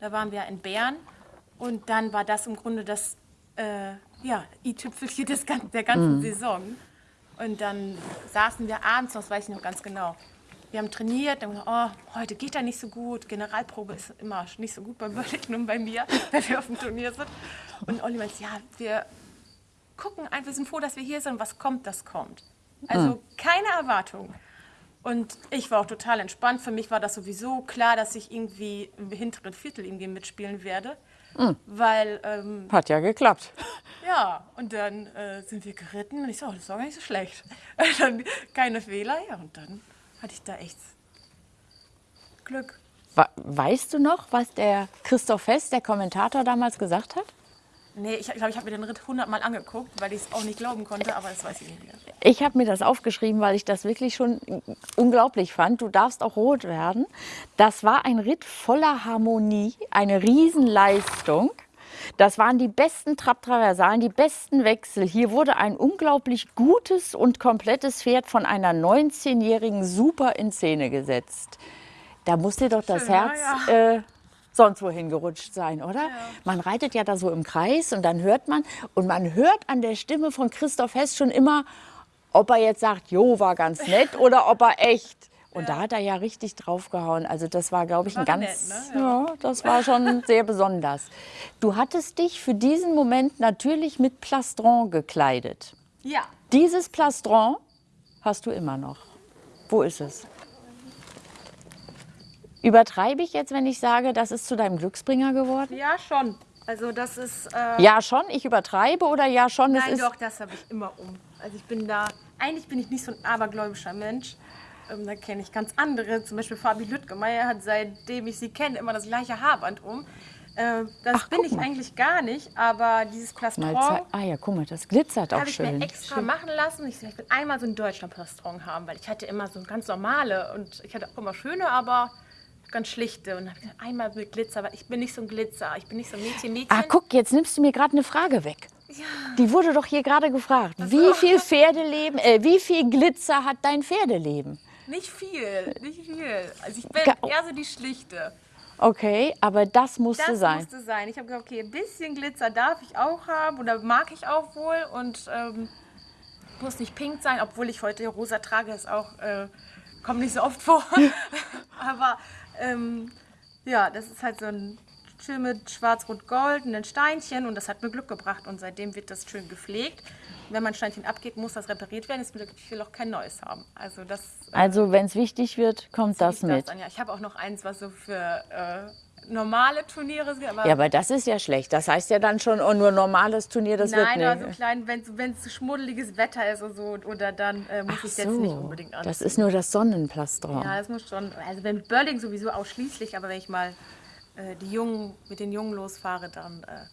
Da waren wir in Bern und dann war das im Grunde das äh, ja, i-Tüpfelchen der ganzen mhm. Saison. Und dann saßen wir abends, das weiß ich noch ganz genau, wir haben trainiert, dann gesagt, oh, heute geht er nicht so gut. Generalprobe ist immer nicht so gut bei Burlington und bei mir, wenn wir auf dem Turnier sind. Und Olli meint, ja, wir gucken einfach, wir sind froh, dass wir hier sind. Was kommt, das kommt. Also hm. keine Erwartung. Und ich war auch total entspannt. Für mich war das sowieso klar, dass ich irgendwie im hinteren Viertel irgendwie mitspielen werde. Mhm. Weil, ähm, Hat ja geklappt. Ja, und dann äh, sind wir geritten und ich so, oh, das war gar nicht so schlecht. dann keine Fehler, ja, und dann hatte ich da echt Glück. Weißt du noch, was der Christoph Fest, der Kommentator, damals gesagt hat? Nee, ich glaube, ich habe mir den Ritt hundertmal angeguckt, weil ich es auch nicht glauben konnte, aber das weiß ich nicht mehr. Ich habe mir das aufgeschrieben, weil ich das wirklich schon unglaublich fand. Du darfst auch rot werden. Das war ein Ritt voller Harmonie, eine Riesenleistung. Das waren die besten Trapptraversalen, die besten Wechsel. Hier wurde ein unglaublich gutes und komplettes Pferd von einer 19-Jährigen super in Szene gesetzt. Da muss dir doch das Schön, Herz ja. äh, sonst wohin gerutscht sein, oder? Ja. Man reitet ja da so im Kreis und dann hört man, und man hört an der Stimme von Christoph Hess schon immer, ob er jetzt sagt, jo, war ganz nett oder ob er echt und ja. da hat er ja richtig draufgehauen. Also das war, glaube ich, ein ganz, nett, ne? ja. ja. das war schon sehr besonders. Du hattest dich für diesen Moment natürlich mit Plastron gekleidet. Ja. Dieses Plastron hast du immer noch. Wo ist es? Übertreibe ich jetzt, wenn ich sage, das ist zu deinem Glücksbringer geworden? Ja, schon. Also das ist... Äh ja schon, ich übertreibe oder ja schon? Nein, doch, das habe ich immer um. Also ich bin da... Eigentlich bin ich nicht so ein abergläubischer Mensch. Ähm, da kenne ich ganz andere, zum Beispiel Fabi Lüttgemeier hat seitdem ich sie kenne immer das gleiche Haarband um. Äh, das Ach, bin ich mal. eigentlich gar nicht, aber dieses Plastron. Ah ja, guck mal, das glitzert auch schön. Habe ich mir extra schön. machen lassen. Ich, ich will einmal so ein Deutschland-Plastron haben, weil ich hatte immer so ganz normale und ich hatte auch immer schöne, aber ganz schlichte. Und habe gesagt, einmal mit Glitzer, weil ich bin nicht so ein Glitzer, ich bin nicht so ein Mädchen, Mädchen. Ah, guck, jetzt nimmst du mir gerade eine Frage weg. Ja. Die wurde doch hier gerade gefragt. Also. Wie viel Pferdeleben, äh, wie viel Glitzer hat dein Pferdeleben? Nicht viel, nicht viel. Also ich bin eher so die Schlichte. Okay, aber das musste das sein. Das musste sein. Ich habe gesagt, okay, ein bisschen Glitzer darf ich auch haben oder mag ich auch wohl und ähm, muss nicht pink sein, obwohl ich heute rosa trage, ist auch, äh, kommt nicht so oft vor. aber ähm, ja, das ist halt so ein schön mit schwarz-rot-gold und ein Steinchen und das hat mir Glück gebracht und seitdem wird das schön gepflegt wenn mein Steinchen abgeht, muss das repariert werden. Ich will auch kein neues haben. Also, das, äh, also wenn es wichtig wird, kommt das mit. Das. Ich habe auch noch eins, was so für äh, normale Turniere ist. Aber ja, aber das ist ja schlecht. Das heißt ja dann schon, oh, nur normales Turnier, das Nein, wird nicht. Nein, so klein, wenn es schmuddeliges Wetter ist und so, oder dann äh, muss Ach ich so, jetzt nicht unbedingt an. Das ist nur das Sonnenplastron. Ja, das muss schon. Also wenn Burling sowieso ausschließlich, aber wenn ich mal äh, die Jungen, mit den Jungen losfahre, dann äh,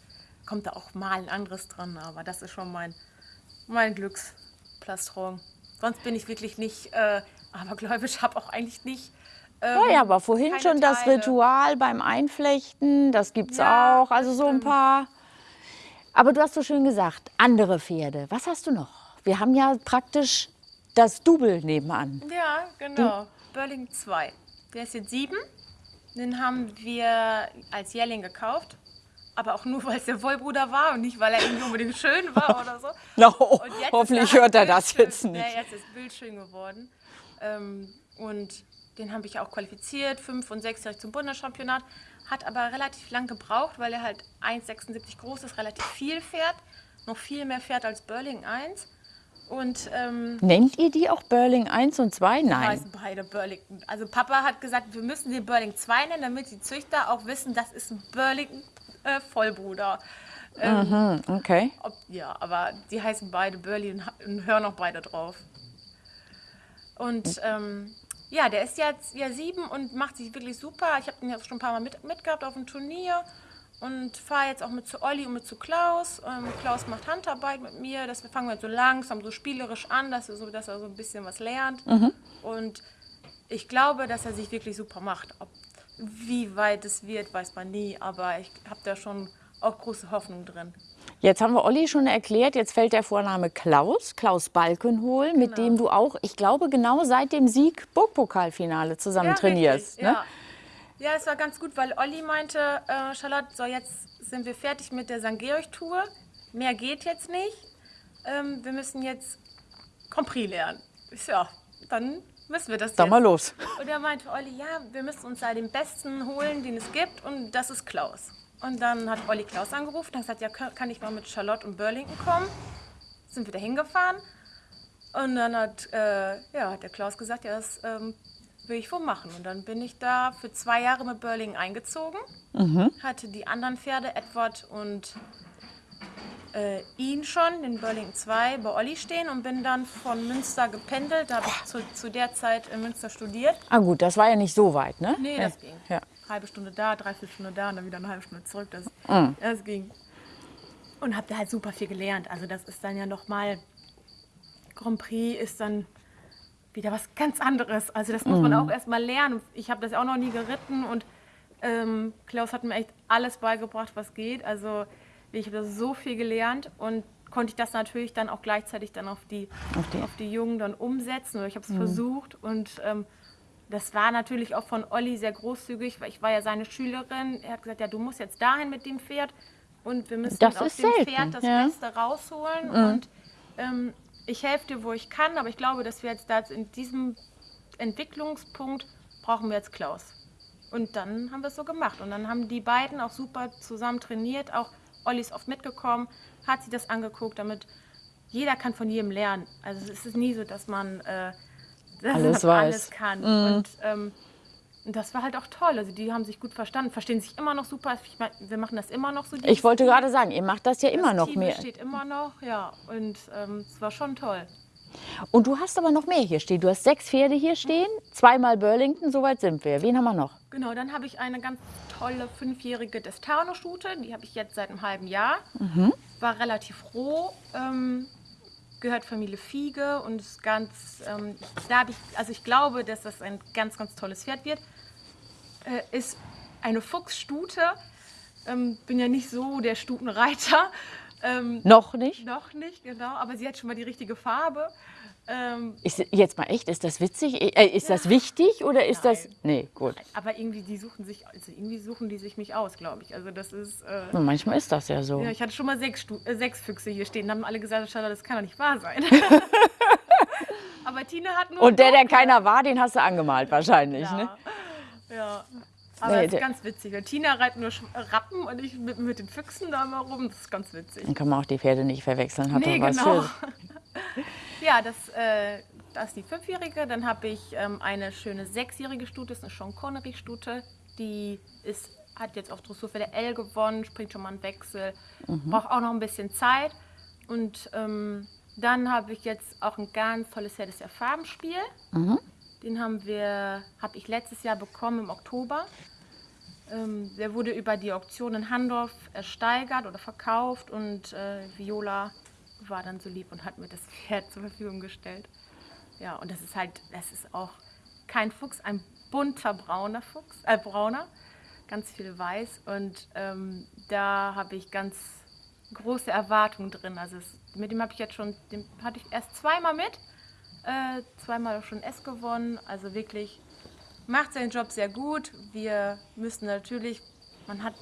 kommt da auch mal ein anderes dran. Aber das ist schon mein mein Glücksplastron. Sonst bin ich wirklich nicht äh, abergläubisch, habe auch eigentlich nicht. Ähm, ja, ja, aber vorhin schon Teile. das Ritual beim Einflechten, das gibt es ja, auch. Also so ein paar. Aber du hast so schön gesagt, andere Pferde. Was hast du noch? Wir haben ja praktisch das Double nebenan. Ja, genau. Du? Burling 2. Der ist jetzt sieben. Den haben wir als Jährling gekauft aber auch nur, weil es der Wollbruder war und nicht, weil er irgendwie unbedingt schön war oder so. No, hoffentlich hört er das jetzt nicht. Ja, jetzt ist bildschön geworden. Ähm, und den habe ich auch qualifiziert, fünf- und sechsjährig zum Bundeschampionat. Hat aber relativ lang gebraucht, weil er halt 1,76 groß ist, relativ viel fährt. Noch viel mehr fährt als Burling 1. Und ähm, Nennt ihr die auch Burling 1 und 2? Nein. heißen beide Burlington. Also Papa hat gesagt, wir müssen den Burling 2 nennen, damit die Züchter auch wissen, das ist ein Burlington äh, Vollbruder. Mhm, okay. Ob, ja, aber die heißen beide Burley und, und hören auch beide drauf. Und ähm, ja, der ist jetzt ja sieben und macht sich wirklich super. Ich habe den jetzt schon ein paar Mal mit, mitgehabt auf dem Turnier und fahre jetzt auch mit zu Olli und mit zu Klaus. Ähm, Klaus macht Handarbeit mit mir. Das wir fangen wir so langsam, so spielerisch an, dass er so, dass er so ein bisschen was lernt. Und ich glaube, dass er sich wirklich super macht. Ob, wie weit es wird, weiß man nie. Aber ich habe da schon auch große Hoffnung drin. Jetzt haben wir Olli schon erklärt, jetzt fällt der Vorname Klaus, Klaus Balkenhol, mit Genau. dem du auch, ich glaube, genau seit dem Sieg Burgpokalfinale zusammen trainierst. Richtig, Ne? Ja. Ja, es war ganz gut, weil Olli meinte, äh, Charlotte, so jetzt sind wir fertig mit der St. Georg-Tour. Mehr geht jetzt nicht. Ähm, wir müssen jetzt Prix lernen. Ich so, ja, dann müssen wir das Sag jetzt. mal los. Und da meinte Olli, ja, wir müssen uns da den Besten holen, den es gibt, und das ist Klaus. Und dann hat Olli Klaus angerufen und hat gesagt, ja, kann kann ich mal mit Charlotte und Burlington kommen? Sind wir da hingefahren. Und dann hat, äh, ja, hat der Klaus gesagt, ja, das ähm, will ich wohl machen. Und dann bin ich da für zwei Jahre mit Burlington eingezogen, hatte die anderen Pferde, Edward und äh, ihn schon, den Burlington 2, bei Olli stehen und bin dann von Münster gependelt. Da habe ich zu, zu der Zeit in Münster studiert. Ah gut, das war ja nicht so weit, ne? Nee, ja. das ging. Ja. Halbe Stunde da, dreiviertel Stunde da und dann wieder eine halbe Stunde zurück. Das, Mhm. das ging. Und habe da halt super viel gelernt. Also das ist dann ja nochmal, Grand Prix ist dann wieder was ganz anderes. Also das muss man Mhm. auch erstmal lernen. Ich habe das auch noch nie geritten und ähm, Klaus hat mir echt alles beigebracht, was geht. Also ich habe so viel gelernt und konnte ich das natürlich dann auch gleichzeitig dann auf die, Auf die- auf die Jungen dann umsetzen. Ich habe es versucht und ähm, das war natürlich auch von Olli sehr großzügig, weil ich war ja seine Schülerin. Er hat gesagt, ja, du musst jetzt dahin mit dem Pferd und wir müssen Das aus dem selten, Pferd das ja. Beste rausholen. Und ähm, ich helfe dir, wo ich kann, aber ich glaube, dass wir jetzt da in diesem Entwicklungspunkt brauchen wir jetzt Klaus. Und dann haben wir es so gemacht. Und dann haben die beiden auch super zusammen trainiert. Auch Olli ist oft mitgekommen, hat sich das angeguckt, damit jeder kann von jedem lernen. Also es ist nie so, dass man äh, Alles alles kann. Und ähm, das war halt auch toll. Also die haben sich gut verstanden, verstehen sich immer noch super. Ich mein, wir machen das immer noch so. Ich wollte Team. gerade sagen, ihr macht das ja immer das noch Team mehr. besteht immer noch, ja. Und ähm, es war schon toll. Und du hast aber noch mehr hier stehen. Du hast sechs Pferde hier stehen, zweimal Burlington, soweit sind wir. Wen haben wir noch? Genau, dann habe ich eine ganz tolle fünfjährige Destano-Stute. Die habe ich jetzt seit einem halben Jahr. War relativ roh. Ähm, gehört Familie Fiege und ist ganz, ähm, da habe ich, also ich glaube, dass das ein ganz, ganz tolles Pferd wird. Äh, ist eine Fuchsstute. Ähm, bin ja nicht so der Stutenreiter. Ähm, Noch nicht? noch nicht, genau, aber sie hat schon mal die richtige Farbe. Ähm, Ist, jetzt mal echt, ist das witzig? Äh, ist das wichtig oder ist das. Nein. Nee, gut. aber irgendwie, die suchen sich, also irgendwie suchen die sich mich aus, glaube ich. Also das ist. Äh, Na, Manchmal ist das ja so. Ja, ich hatte schon mal sechs, Stu äh, sechs Füchse hier stehen. Da haben alle gesagt, das kann doch nicht wahr sein. Aber Tina hat nur. Und der, der keiner war, den hast du angemalt wahrscheinlich. Ne? Ja. Aber Nee, das ist ganz witzig. weil Tina reitet nur Rappen und ich mit, mit den Füchsen da mal rum. Das ist ganz witzig. Dann kann man auch die Pferde nicht verwechseln. Hat Nee, genau. für- Ja, das, äh, das ist die Fünfjährige. Dann habe ich ähm, eine schöne Sechsjährige Stute, das ist eine Sean Connery-Stute. Die ist, hat jetzt auf Dressur für der L gewonnen, springt schon mal einen Wechsel, braucht auch noch ein bisschen Zeit. Und ähm, dann habe ich jetzt auch ein ganz tolles Pferd, das ist Farbenspiel. Den haben wir, habe ich letztes Jahr bekommen im Oktober. Ähm, der wurde über die Auktion in Handorf ersteigert oder verkauft und äh, Viola war dann so lieb und hat mir das Pferd zur Verfügung gestellt. Ja, und das ist halt, das ist auch kein Fuchs, ein bunter brauner Fuchs, äh, brauner, ganz viel weiß. Und ähm, da habe ich ganz große Erwartungen drin. Also es, mit dem habe ich jetzt schon, den hatte ich erst zweimal mit, äh, zweimal auch schon S gewonnen. Also wirklich macht seinen Job sehr gut. Wir müssen natürlich, man hat,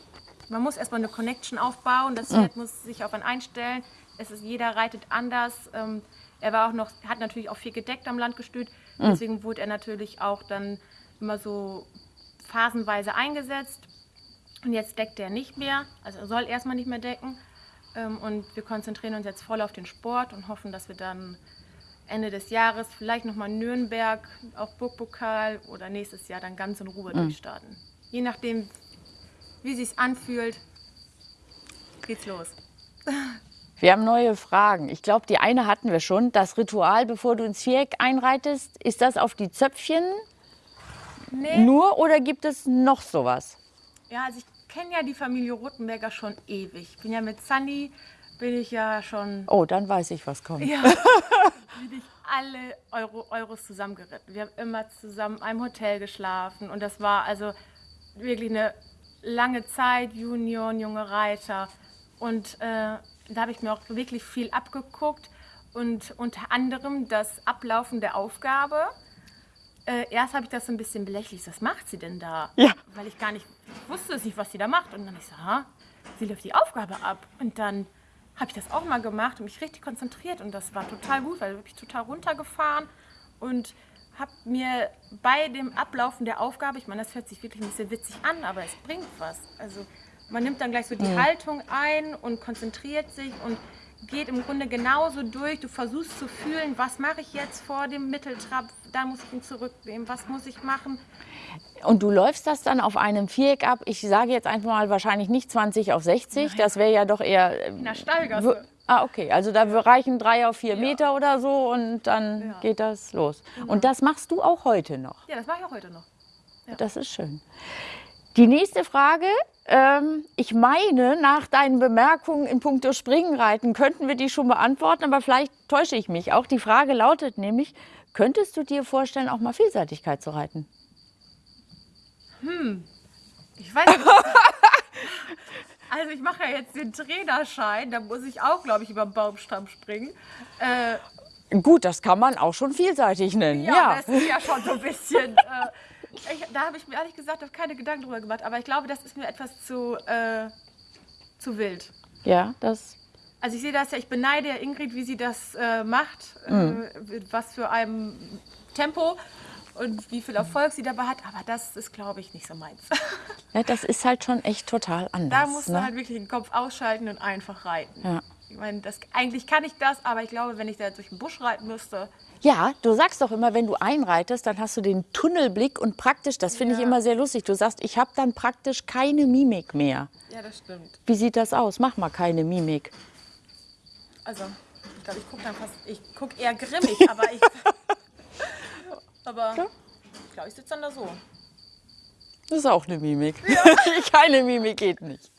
man muss erstmal eine Connection aufbauen. Das Pferd muss sich auf einen einstellen. Es ist, jeder reitet anders. Ähm, er war auch noch, hat natürlich auch viel gedeckt am Landgestüt. Deswegen wurde er natürlich auch dann immer so phasenweise eingesetzt. Und jetzt deckt er nicht mehr, also er soll erstmal nicht mehr decken. Ähm, und wir konzentrieren uns jetzt voll auf den Sport und hoffen, dass wir dann Ende des Jahres vielleicht nochmal Nürnberg, auch Burgpokal oder nächstes Jahr dann ganz in Ruhe durchstarten. Je nachdem, wie sich anfühlt, geht's los. Wir haben neue Fragen. Ich glaube, die eine hatten wir schon. Das Ritual, bevor du ins Viereck einreitest, ist das auf die Zöpfchen Nee. nur oder gibt es noch sowas? Ja, also ich kenne ja die Familie Rothenberger schon ewig. Ich bin ja mit Sandy, bin ich ja schon Oh, dann weiß ich, was kommt. Ja. bin ich alle Euro, Euros zusammengeritten. Wir haben immer zusammen in einem Hotel geschlafen und das war also wirklich eine lange Zeit, Junioren, junge Reiter. Und äh, da habe ich mir auch wirklich viel abgeguckt und unter anderem das Ablaufen der Aufgabe. Äh, erst habe ich das so ein bisschen belächelt. Was macht sie denn da? Ja. Weil ich gar nicht ich wusste nicht, was sie da macht. Und dann ich so, ha, sie läuft die Aufgabe ab. Und dann habe ich das auch mal gemacht und mich richtig konzentriert. Und das war total gut, weil ich total runtergefahren und habe mir bei dem Ablaufen der Aufgabe, ich meine, das hört sich wirklich ein bisschen witzig an, aber es bringt was. Also man nimmt dann gleich so die Haltung ein und konzentriert sich und geht im Grunde genauso durch. Du versuchst zu fühlen, was mache ich jetzt vor dem Mitteltrab, da muss ich ihn zurücknehmen, was muss ich machen. Und du läufst das dann auf einem Viereck ab. Ich sage jetzt einfach mal wahrscheinlich nicht 20 auf 60. Das wäre ja doch eher. äh, In der Stallgasse. Ah, okay. Also da reichen drei auf vier Meter oder so und dann Ja. Genau. geht das los. Und das machst du auch heute noch. Ja, das mache ich auch heute noch. Das ist schön. Die nächste Frage. Ähm, ich meine, nach deinen Bemerkungen in puncto Springenreiten könnten wir die schon beantworten, aber vielleicht täusche ich mich. Auch die Frage lautet nämlich, könntest du dir vorstellen, auch mal Vielseitigkeit zu reiten? Ich weiß nicht. Also ich mache ja jetzt den Trainerschein, da muss ich auch, glaube ich, über den Baumstamm springen. Äh, Gut, das kann man auch schon vielseitig nennen. ja, Ja, das ist ja schon so ein bisschen. Äh, ich, da habe ich mir ehrlich gesagt noch keine Gedanken drüber gemacht, aber ich glaube, das ist mir etwas zu, äh, zu wild. ja, das. Also ich sehe das ja, ich beneide Ingrid, wie sie das äh, macht, Mhm. äh, was für einem Tempo und wie viel Erfolg sie dabei hat, aber das ist, glaube ich, nicht so meins. Ja, das ist halt schon echt total anders. Da musst du ne? halt wirklich den Kopf ausschalten und einfach reiten. Ja. Ich meine, das, eigentlich kann ich das, aber ich glaube, wenn ich da durch den Busch reiten müsste, Ja, du sagst doch immer, wenn du einreitest, dann hast du den Tunnelblick und praktisch, das finde ich Ja. immer sehr lustig. Du sagst, ich habe dann praktisch keine Mimik mehr. ja, das stimmt. Wie sieht das aus? Mach mal keine Mimik. Also, ich glaube, ich gucke dann fast, ich gucke eher grimmig, aber ich, aber ich glaube, ich sitze dann da so. Das ist auch eine Mimik. keine Mimik geht nicht.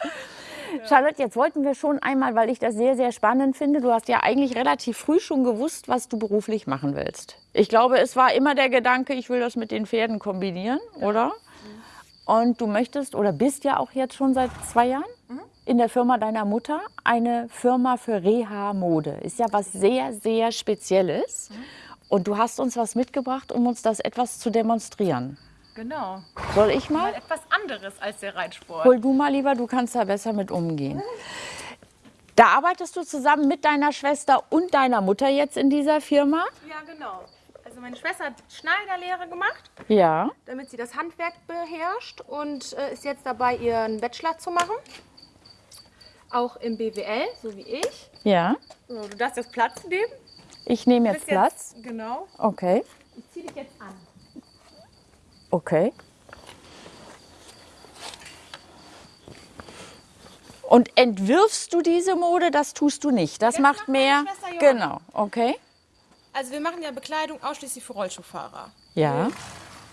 Charlotte, jetzt wollten wir schon einmal, weil ich das sehr, sehr spannend finde. Du hast ja eigentlich relativ früh schon gewusst, was du beruflich machen willst. Ich glaube, es war immer der Gedanke, ich will das mit den Pferden kombinieren, oder? Und du möchtest oder bist ja auch jetzt schon seit zwei Jahren in der Firma deiner Mutter, eine Firma für Reha-Mode. Ist ja was sehr, sehr Spezielles. Und du hast uns was mitgebracht, um uns das etwas zu demonstrieren. Genau. Soll ich mal? Mal etwas anderes als der Reitsport. Hol du mal lieber, du kannst da besser mit umgehen. Da arbeitest du zusammen mit deiner Schwester und deiner Mutter jetzt in dieser Firma? Ja, genau. Also meine Schwester hat Schneiderlehre gemacht, Ja. damit sie das Handwerk beherrscht und äh, ist jetzt dabei, ihren Bachelor zu machen. Auch im BWL, so wie ich. Ja. So, du darfst jetzt Platz nehmen. Ich nehme jetzt Platz. Jetzt, genau. Okay. Ich zieh dich jetzt an. Okay. Und entwirfst du diese Mode? Das tust du nicht. Das, Das macht mehr. Genau. Okay. Also wir machen ja Bekleidung ausschließlich für Rollschuhfahrer. Ja.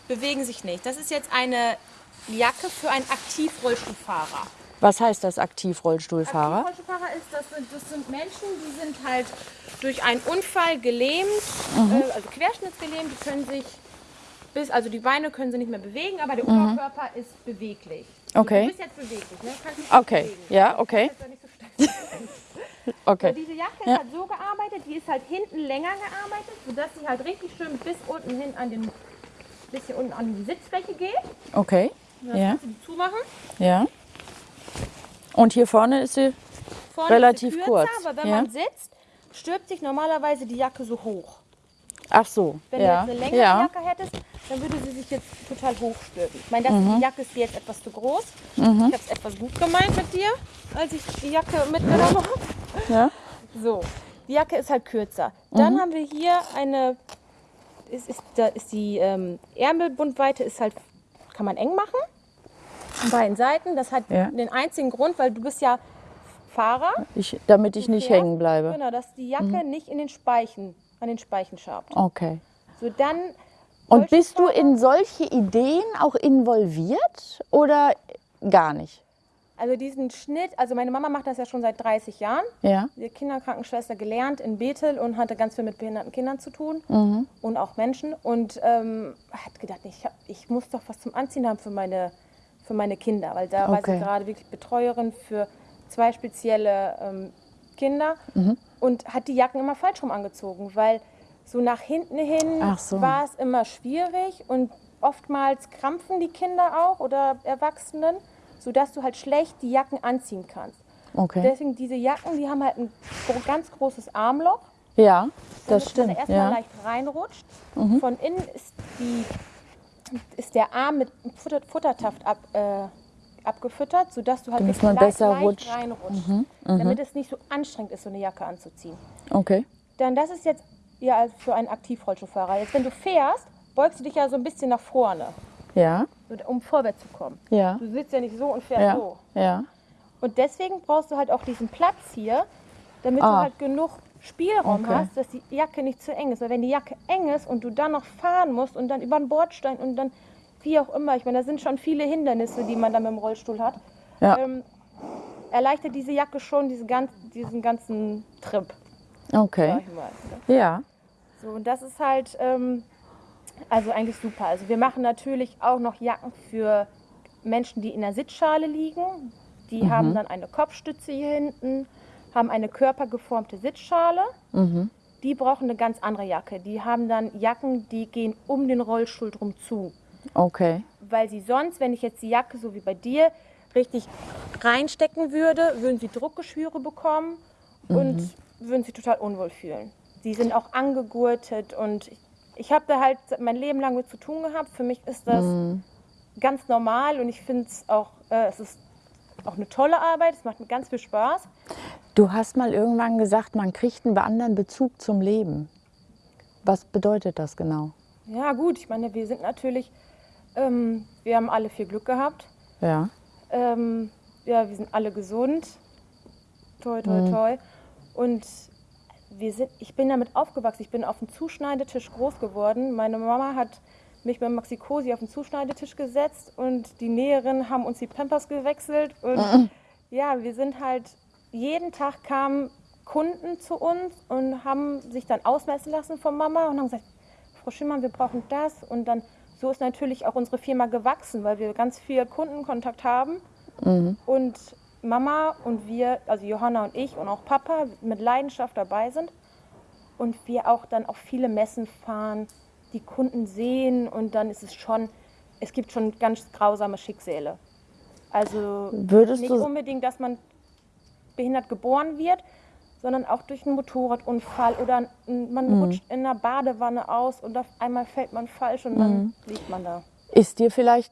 Bewegen sich nicht. Das ist jetzt eine Jacke für einen Aktivrollstuhlfahrer. Was heißt das Aktivrollstuhlfahrer? Aktivrollstuhlfahrer ist, das sind, das sind Menschen, die sind halt durch einen Unfall gelähmt, Mhm. äh, also querschnittsgelähmt, die können sich bis, also die Beine können sie nicht mehr bewegen, aber der Oberkörper ist beweglich. Mhm. Okay. Du bist jetzt beweglich, ne? Kannst dich Okay. bewegen. Ja, okay. So Okay. diese Jacke Ja. ist halt so gearbeitet, die ist halt hinten länger gearbeitet, sodass sie halt richtig schön bis unten hin an den bisschen unten an die Sitzfläche geht. Okay. Das Ja. kannst du die zumachen. Ja. Und hier vorne ist sie. Vorne Relativ ist sie kürzer, kurz, aber wenn ja. man sitzt, stülpt sich normalerweise die Jacke so hoch. Ach so. Wenn ja. du jetzt eine längere ja. Jacke hättest, dann würde sie sich jetzt total hochstülpen. Ich meine, das, die Jacke ist dir jetzt etwas zu groß. Ich habe es etwas gut gemeint mit dir, als ich die Jacke mitgenommen habe. Ja. So, die Jacke ist halt kürzer. Dann haben wir hier eine, ist, ist, da ist die ähm, Ärmelbundweite ist halt, kann man eng machen. An beiden Seiten. Das hat Ja. den einzigen Grund, weil du bist ja Fahrer. Ich, damit ich nicht fährst. hängen bleibe. Genau, dass die Jacke nicht in den Speichen, an den Speichen schabt. Okay. So, dann Und bist du in solche Ideen auch involviert oder gar nicht? Also diesen Schnitt, also meine Mama macht das ja schon seit 30 Jahren. Ja. Sie hat Kinderkrankenschwester gelernt in Bethel und hatte ganz viel mit behinderten Kindern zu tun Mhm. und auch Menschen. Und ähm, hat gedacht, ich, hab, ich muss doch was zum Anziehen haben für meine, für meine Kinder, weil da war Okay. sie gerade wirklich Betreuerin für zwei spezielle ähm, Kinder Mhm. und hat die Jacken immer falsch rum angezogen, weil so nach hinten hin so. war es immer schwierig und oftmals krampfen die Kinder auch oder Erwachsenen, sodass du halt schlecht die Jacken anziehen kannst. Okay. Deswegen diese Jacken, die haben halt ein ganz großes Armloch, Ja, das stimmt. man erstmal Ja. Mhm. leicht reinrutscht. Von innen ist, die, ist der Arm mit Futter, Futtertaft ab, äh, abgefüttert, sodass du halt Damit man leicht, besser leicht rutscht. Mhm. reinrutscht, damit es nicht so anstrengend ist, so eine Jacke anzuziehen. Okay. Dann das ist jetzt ja also für einen Aktivrollstuhlfahrer. Jetzt, wenn du fährst, beugst du dich ja so ein bisschen nach vorne, Ja. um vorwärts zu kommen. Ja. Du sitzt ja nicht so und fährst Ja. so. Ja. Und deswegen brauchst du halt auch diesen Platz hier, damit Ah. du halt genug Spielraum Okay. hast, dass die Jacke nicht zu eng ist. Weil wenn die Jacke eng ist und du dann noch fahren musst und dann über den Bordstein und dann wie auch immer, ich meine, da sind schon viele Hindernisse, die man dann mit dem Rollstuhl hat, Ja. ähm, erleichtert diese Jacke schon diese ganz, diesen ganzen Trip, Okay. ne? Ja. So, und das ist halt ähm, also eigentlich super. Also wir machen natürlich auch noch Jacken für Menschen, die in der Sitzschale liegen. Die Mhm. haben dann eine Kopfstütze hier hinten, haben eine körpergeformte Sitzschale. Mhm. Die brauchen eine ganz andere Jacke. Die haben dann Jacken, die gehen um den Rollstuhl drum zu. Okay. Weil sie sonst, wenn ich jetzt die Jacke so wie bei dir richtig reinstecken würde, würden sie Druckgeschwüre bekommen und Mhm. würden sich total unwohl fühlen. Die sind auch angegurtet und ich, ich habe da halt mein Leben lang mit zu tun gehabt. Für mich ist das Mhm. ganz normal und ich finde es auch, äh, es ist auch eine tolle Arbeit. Es macht mir ganz viel Spaß. Du hast mal irgendwann gesagt, man kriegt einen anderen Bezug zum Leben. Was bedeutet das genau? Ja gut, ich meine, wir sind natürlich, ähm, wir haben alle viel Glück gehabt. Ja. Ähm, ja, wir sind alle gesund. Toi, toi, toi. Und wir sind, ich bin damit aufgewachsen. Ich bin auf dem Zuschneidetisch groß geworden. Meine Mama hat mich mit Maxi Cosi auf den Zuschneidetisch gesetzt und die Näherinnen haben uns die Pampers gewechselt. Und ja, wir sind halt, jeden Tag kamen Kunden zu uns und haben sich dann ausmessen lassen von Mama und haben gesagt, Frau Schimmern, wir brauchen das. Und dann, so ist natürlich auch unsere Firma gewachsen, weil wir ganz viel Kundenkontakt haben. Und Mama und wir, also Johanna und ich und auch Papa mit Leidenschaft dabei sind. Und wir auch dann auf viele Messen fahren, die Kunden sehen und dann ist es schon, es gibt schon ganz grausame Schicksale. Also Würdest nicht unbedingt, dass man behindert geboren wird, sondern auch durch einen Motorradunfall oder man Mhm. rutscht in einer Badewanne aus und auf einmal fällt man falsch und Mhm. dann liegt man da. Ist dir vielleicht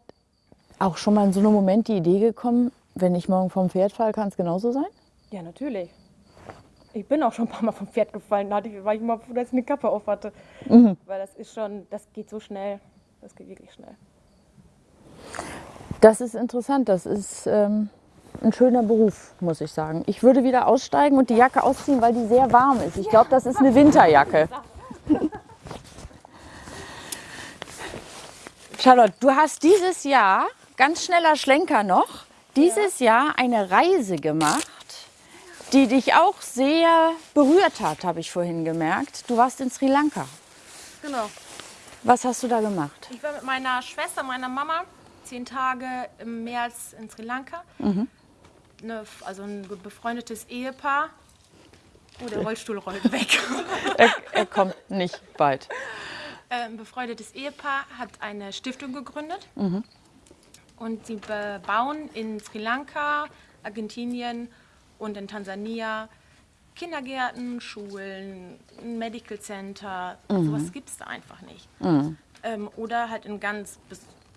auch schon mal in so einem Moment die Idee gekommen, wenn ich morgen vom Pferd falle, kann es genauso sein? Ja, natürlich. Ich bin auch schon ein paar Mal vom Pferd gefallen. Da hatte ich, war ich mal dass ich eine Kappe auf hatte. Mhm. Weil das ist schon, das geht so schnell. Das geht wirklich schnell. Das ist interessant. Das ist ähm, ein schöner Beruf, muss ich sagen. Ich würde wieder aussteigen und die Jacke ausziehen, weil die sehr warm ist. Ich glaube, das ist eine Winterjacke. Charlotte, du hast dieses Jahr, ganz schneller Schlenker noch, dieses Jahr eine Reise gemacht, die dich auch sehr berührt hat, habe ich vorhin gemerkt. Du warst in Sri Lanka. Genau. Was hast du da gemacht? Ich war mit meiner Schwester, meiner Mama, zehn Tage im März in Sri Lanka. Mhm. Eine, also ein befreundetes Ehepaar. Oh, der Rollstuhl rollt weg. Er, er kommt nicht bald. Äh, Ein befreundetes Ehepaar hat eine Stiftung gegründet. Mhm. Und sie bauen in Sri Lanka, Argentinien und in Tansania Kindergärten, Schulen, ein Medical Center. Mhm. Sowas gibt es da einfach nicht. ähm, oder halt in ganz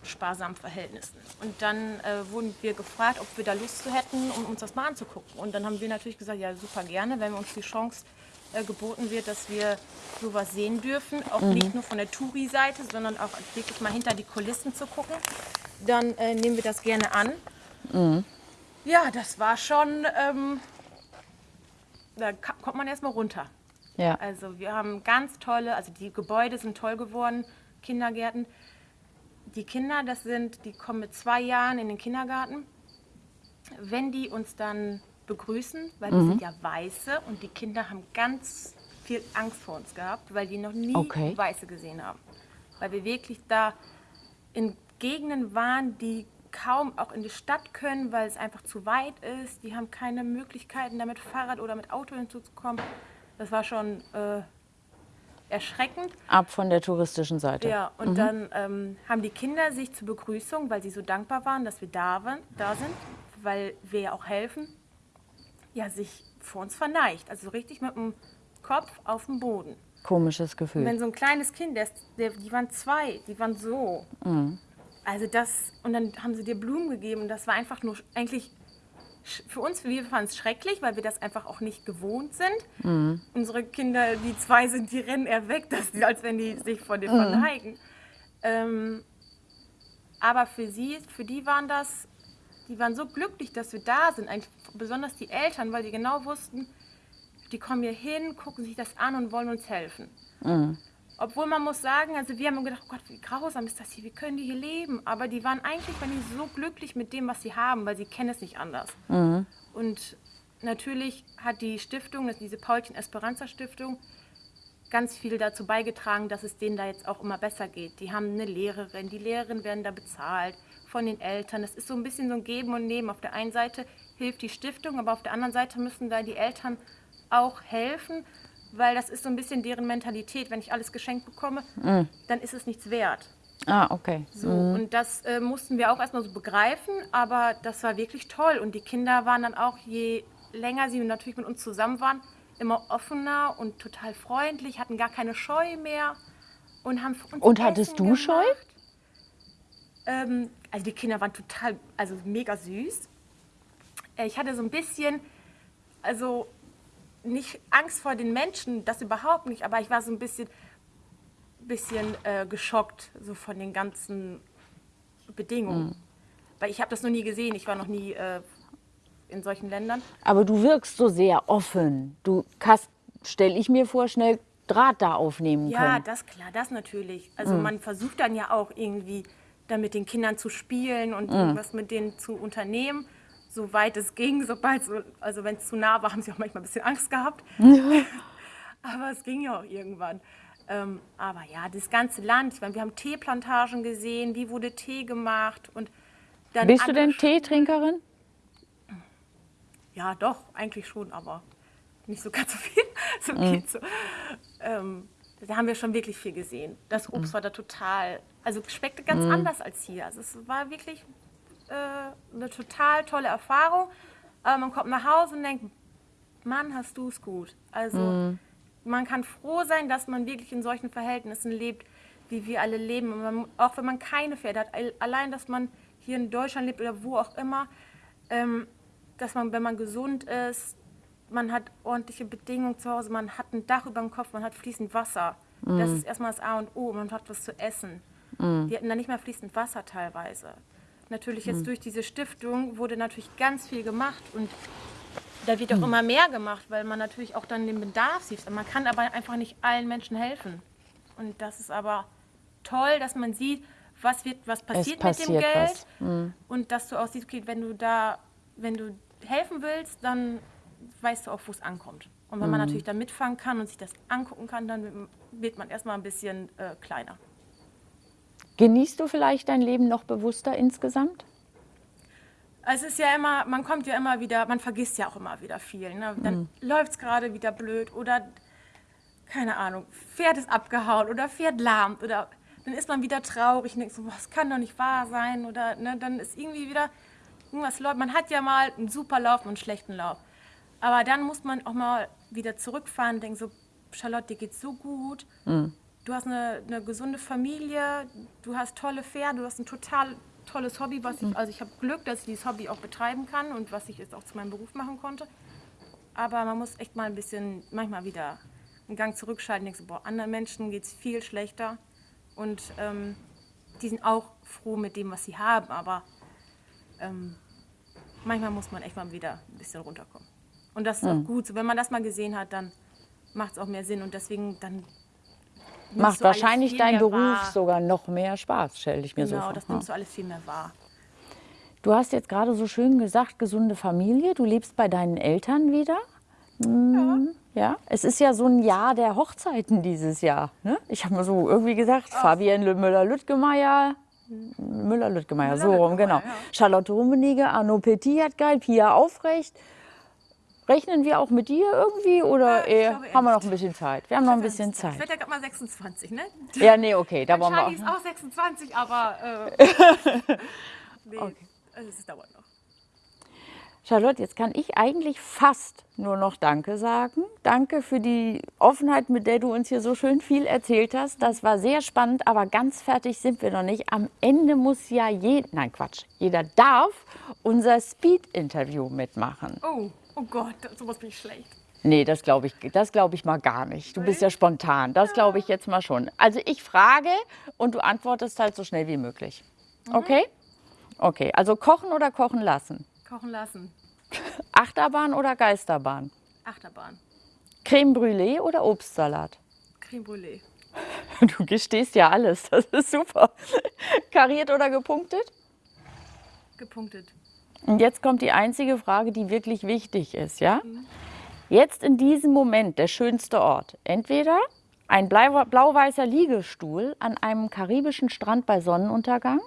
sparsamen Verhältnissen. Und dann äh, wurden wir gefragt, ob wir da Lust zu hätten, um uns das mal anzugucken. Und dann haben wir natürlich gesagt, ja super gerne, wenn uns die Chance äh, geboten wird, dass wir sowas sehen dürfen, auch mhm. nicht nur von der Touri-Seite, sondern auch wirklich mal hinter die Kulissen zu gucken, dann äh, nehmen wir das gerne an. Mhm. Ja, das war schon, ähm, da kommt man erstmal runter. Ja. Also wir haben ganz tolle, also die Gebäude sind toll geworden, Kindergärten. Die Kinder, das sind, die kommen mit zwei Jahren in den Kindergarten. Wenn die uns dann begrüßen, weil mhm. wir sind ja Weiße und die Kinder haben ganz viel Angst vor uns gehabt, weil die noch nie okay. Weiße gesehen haben. Weil wir wirklich da in Gegenden waren, die kaum auch in die Stadt können, weil es einfach zu weit ist. Die haben keine Möglichkeiten, da mit Fahrrad oder mit Auto hinzuzukommen. Das war schon äh, erschreckend. Ab von der touristischen Seite. Ja, und mhm. dann ähm, haben die Kinder sich zur Begrüßung, weil sie so dankbar waren, dass wir da, waren, da sind, weil wir ja auch helfen, ja, sich vor uns verneigt. Also richtig mit dem Kopf auf dem Boden. Komisches Gefühl. Und wenn so ein kleines Kind, der, der, die waren zwei, die waren so. Mhm. Also das, und dann haben sie dir Blumen gegeben und das war einfach nur eigentlich für uns, wir fanden es schrecklich, weil wir das einfach auch nicht gewohnt sind. Mhm. Unsere Kinder, die zwei sind, die rennen eher weg, dass die, als wenn die sich vor dir mhm. verneigen. Ähm, aber für sie, für die waren das, die waren so glücklich, dass wir da sind. Eigentlich besonders die Eltern, weil die genau wussten, die kommen hier hin, gucken sich das an und wollen uns helfen. Mhm. Obwohl man muss sagen, also wir haben gedacht, oh Gott, wie grausam ist das hier, wie können die hier leben? Aber die waren eigentlich waren die so glücklich mit dem, was sie haben, weil sie kennen es nicht anders. Mhm. Und natürlich hat die Stiftung, diese Paulchen Esperanza Stiftung, ganz viel dazu beigetragen, dass es denen da jetzt auch immer besser geht. Die haben eine Lehrerin, die Lehrerinnen werden da bezahlt von den Eltern. Es ist so ein bisschen so ein Geben und Nehmen. Auf der einen Seite hilft die Stiftung, aber auf der anderen Seite müssen da die Eltern auch helfen, weil das ist so ein bisschen deren Mentalität. Wenn ich alles geschenkt bekomme, mm. dann ist es nichts wert. Ah, okay. So, mm. Und das äh, mussten wir auch erstmal so begreifen, aber das war wirklich toll. Und die Kinder waren dann auch, je länger sie natürlich mit uns zusammen waren, immer offener und total freundlich, hatten gar keine Scheu mehr und haben uns Und hattest Essen du gemacht. Scheu? Ähm, also die Kinder waren total, also mega süß. Äh, ich hatte so ein bisschen, also nicht Angst vor den Menschen, das überhaupt nicht, aber ich war so ein bisschen, bisschen äh, geschockt so von den ganzen Bedingungen. Mhm. Weil ich habe das noch nie gesehen, ich war noch nie äh, in solchen Ländern. Aber du wirkst so sehr offen. Du kannst, stelle ich mir vor, schnell Draht da aufnehmen ja, können. Ja, das klar, das natürlich. Also mhm. man versucht dann ja auch irgendwie da mit den Kindern zu spielen und mhm. irgendwas mit denen zu unternehmen soweit es ging, sobald so, also wenn es zu nah war, haben sie auch manchmal ein bisschen Angst gehabt. Ja. aber es ging ja auch irgendwann. Ähm, aber ja, das ganze Land, ich meine, wir haben Teeplantagen gesehen, wie wurde Tee gemacht und dann Bist du denn Teetrinkerin? Ja, doch, eigentlich schon, aber nicht so ganz so viel. so mhm. geht so. Ähm, da haben wir schon wirklich viel gesehen. Das Obst mhm. war da total, also schmeckte ganz mhm. anders als hier. Also es war wirklich äh, eine total tolle Erfahrung. Aber man kommt nach Hause und denkt, Mann, hast du es gut. Also mhm. man kann froh sein, dass man wirklich in solchen Verhältnissen lebt, wie wir alle leben. Man, auch wenn man keine Pferde hat, allein, dass man hier in Deutschland lebt oder wo auch immer, ähm, dass man, wenn man gesund ist, man hat ordentliche Bedingungen zu Hause, man hat ein Dach über dem Kopf, man hat fließend Wasser. Mhm. Das ist erstmal das A und O, man hat was zu essen. Mhm. Die hatten da nicht mehr fließend Wasser teilweise natürlich jetzt mhm. durch diese Stiftung wurde natürlich ganz viel gemacht und da wird auch mhm. immer mehr gemacht, weil man natürlich auch dann den Bedarf sieht. Man kann aber einfach nicht allen Menschen helfen. Und das ist aber toll, dass man sieht, was, wird, was passiert, passiert mit dem Geld mhm. und dass du auch siehst, okay, wenn du da, wenn du helfen willst, dann weißt du auch, wo es ankommt. Und wenn man mhm. natürlich da mitfangen kann und sich das angucken kann, dann wird man erstmal ein bisschen äh, kleiner. Genießt du vielleicht dein Leben noch bewusster insgesamt? Es ist ja immer, man kommt ja immer wieder, man vergisst ja auch immer wieder viel. Ne? Dann mhm. läuft es gerade wieder blöd oder, keine Ahnung, Pferd ist abgehauen oder Pferd lahmt oder dann ist man wieder traurig und denkt so, das kann doch nicht wahr sein oder ne, dann ist irgendwie wieder irgendwas läuft. Man hat ja mal einen super Lauf und einen schlechten Lauf. Aber dann muss man auch mal wieder zurückfahren und denken so, Charlotte, dir geht's so gut. Mhm du hast eine, eine gesunde Familie, du hast tolle Pferde, du hast ein total tolles Hobby, was ich, also ich habe Glück, dass ich dieses Hobby auch betreiben kann und was ich jetzt auch zu meinem Beruf machen konnte. Aber man muss echt mal ein bisschen, manchmal wieder einen Gang zurückschalten, denkst du, boah, anderen Menschen geht es viel schlechter und ähm, die sind auch froh mit dem, was sie haben, aber ähm, manchmal muss man echt mal wieder ein bisschen runterkommen. Und das ist auch gut. So, wenn man das mal gesehen hat, dann macht es auch mehr Sinn und deswegen dann Macht wahrscheinlich dein Beruf wahr. sogar noch mehr Spaß, stelle ich mir so Genau, vor. das Ja. nimmst du alles viel mehr wahr. Du hast jetzt gerade so schön gesagt, gesunde Familie. Du lebst bei deinen Eltern wieder. Mm, Ja, es ist ja so ein Jahr der Hochzeiten dieses Jahr. Ne? Ich habe mal so irgendwie gesagt, Fabienne Müller-Lüttgemeier, Müller-Lüttgemeier, so rum, genau. Ja. Charlotte Rummenigge, Arno Petit hat geil, Pia Aufrecht. Rechnen wir auch mit dir irgendwie oder ich eher, glaube haben wir noch ein bisschen Zeit? Wir haben noch ein bisschen Ich Zeit. werde ja gerade mal 26, ne? Ja, nee, okay, da wollen wir auch. ist auch 26, aber äh, nee, also es dauert noch. Charlotte, jetzt kann ich eigentlich fast nur noch Danke sagen. Danke für die Offenheit, mit der du uns hier so schön viel erzählt hast. Das war sehr spannend, aber ganz fertig sind wir noch nicht. Am Ende muss ja jeder, nein Quatsch, jeder darf unser Speed-Interview mitmachen. Oh, oh Gott, sowas bin ich schlecht. Nee, das glaube ich, das glaube ich mal gar nicht. Du bist ja spontan. Das glaube ich jetzt mal schon. Also ich frage und du antwortest halt so schnell wie möglich. Okay? Okay, also kochen oder kochen lassen? Kochen lassen. Achterbahn oder Geisterbahn? Achterbahn. Creme Brûlée oder Obstsalat? Creme Brûlée. Du gestehst ja alles, das ist super. Kariert oder gepunktet? Gepunktet. Und jetzt kommt die einzige Frage, die wirklich wichtig ist, ja? Jetzt in diesem Moment der schönste Ort. Entweder ein blau- blau-weißer Liegestuhl an einem karibischen Strand bei Sonnenuntergang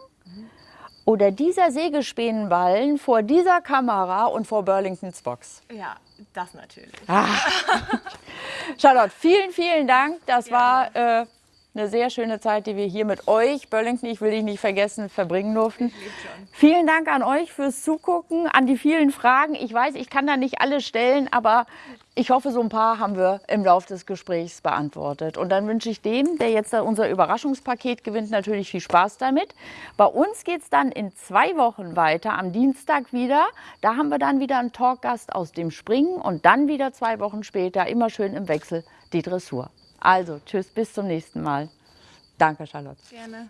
oder dieser Sägespähnenballen vor dieser Kamera und vor Burlingtons Box. Ja, das natürlich. Charlotte, vielen, vielen Dank. Das war äh, eine sehr schöne Zeit, die wir hier mit euch, Burlington, ich will dich nicht vergessen, verbringen durften. Vielen Dank an euch fürs Zugucken, an die vielen Fragen. Ich weiß, ich kann da nicht alle stellen, aber ich hoffe, so ein paar haben wir im Laufe des Gesprächs beantwortet. Und dann wünsche ich dem, der jetzt unser Überraschungspaket gewinnt, natürlich viel Spaß damit. Bei uns geht es dann in zwei Wochen weiter, am Dienstag wieder. Da haben wir dann wieder einen Talkgast aus dem Springen und dann wieder zwei Wochen später, immer schön im Wechsel, die Dressur. Also, tschüss, bis zum nächsten Mal. Danke, Charlotte. Gerne.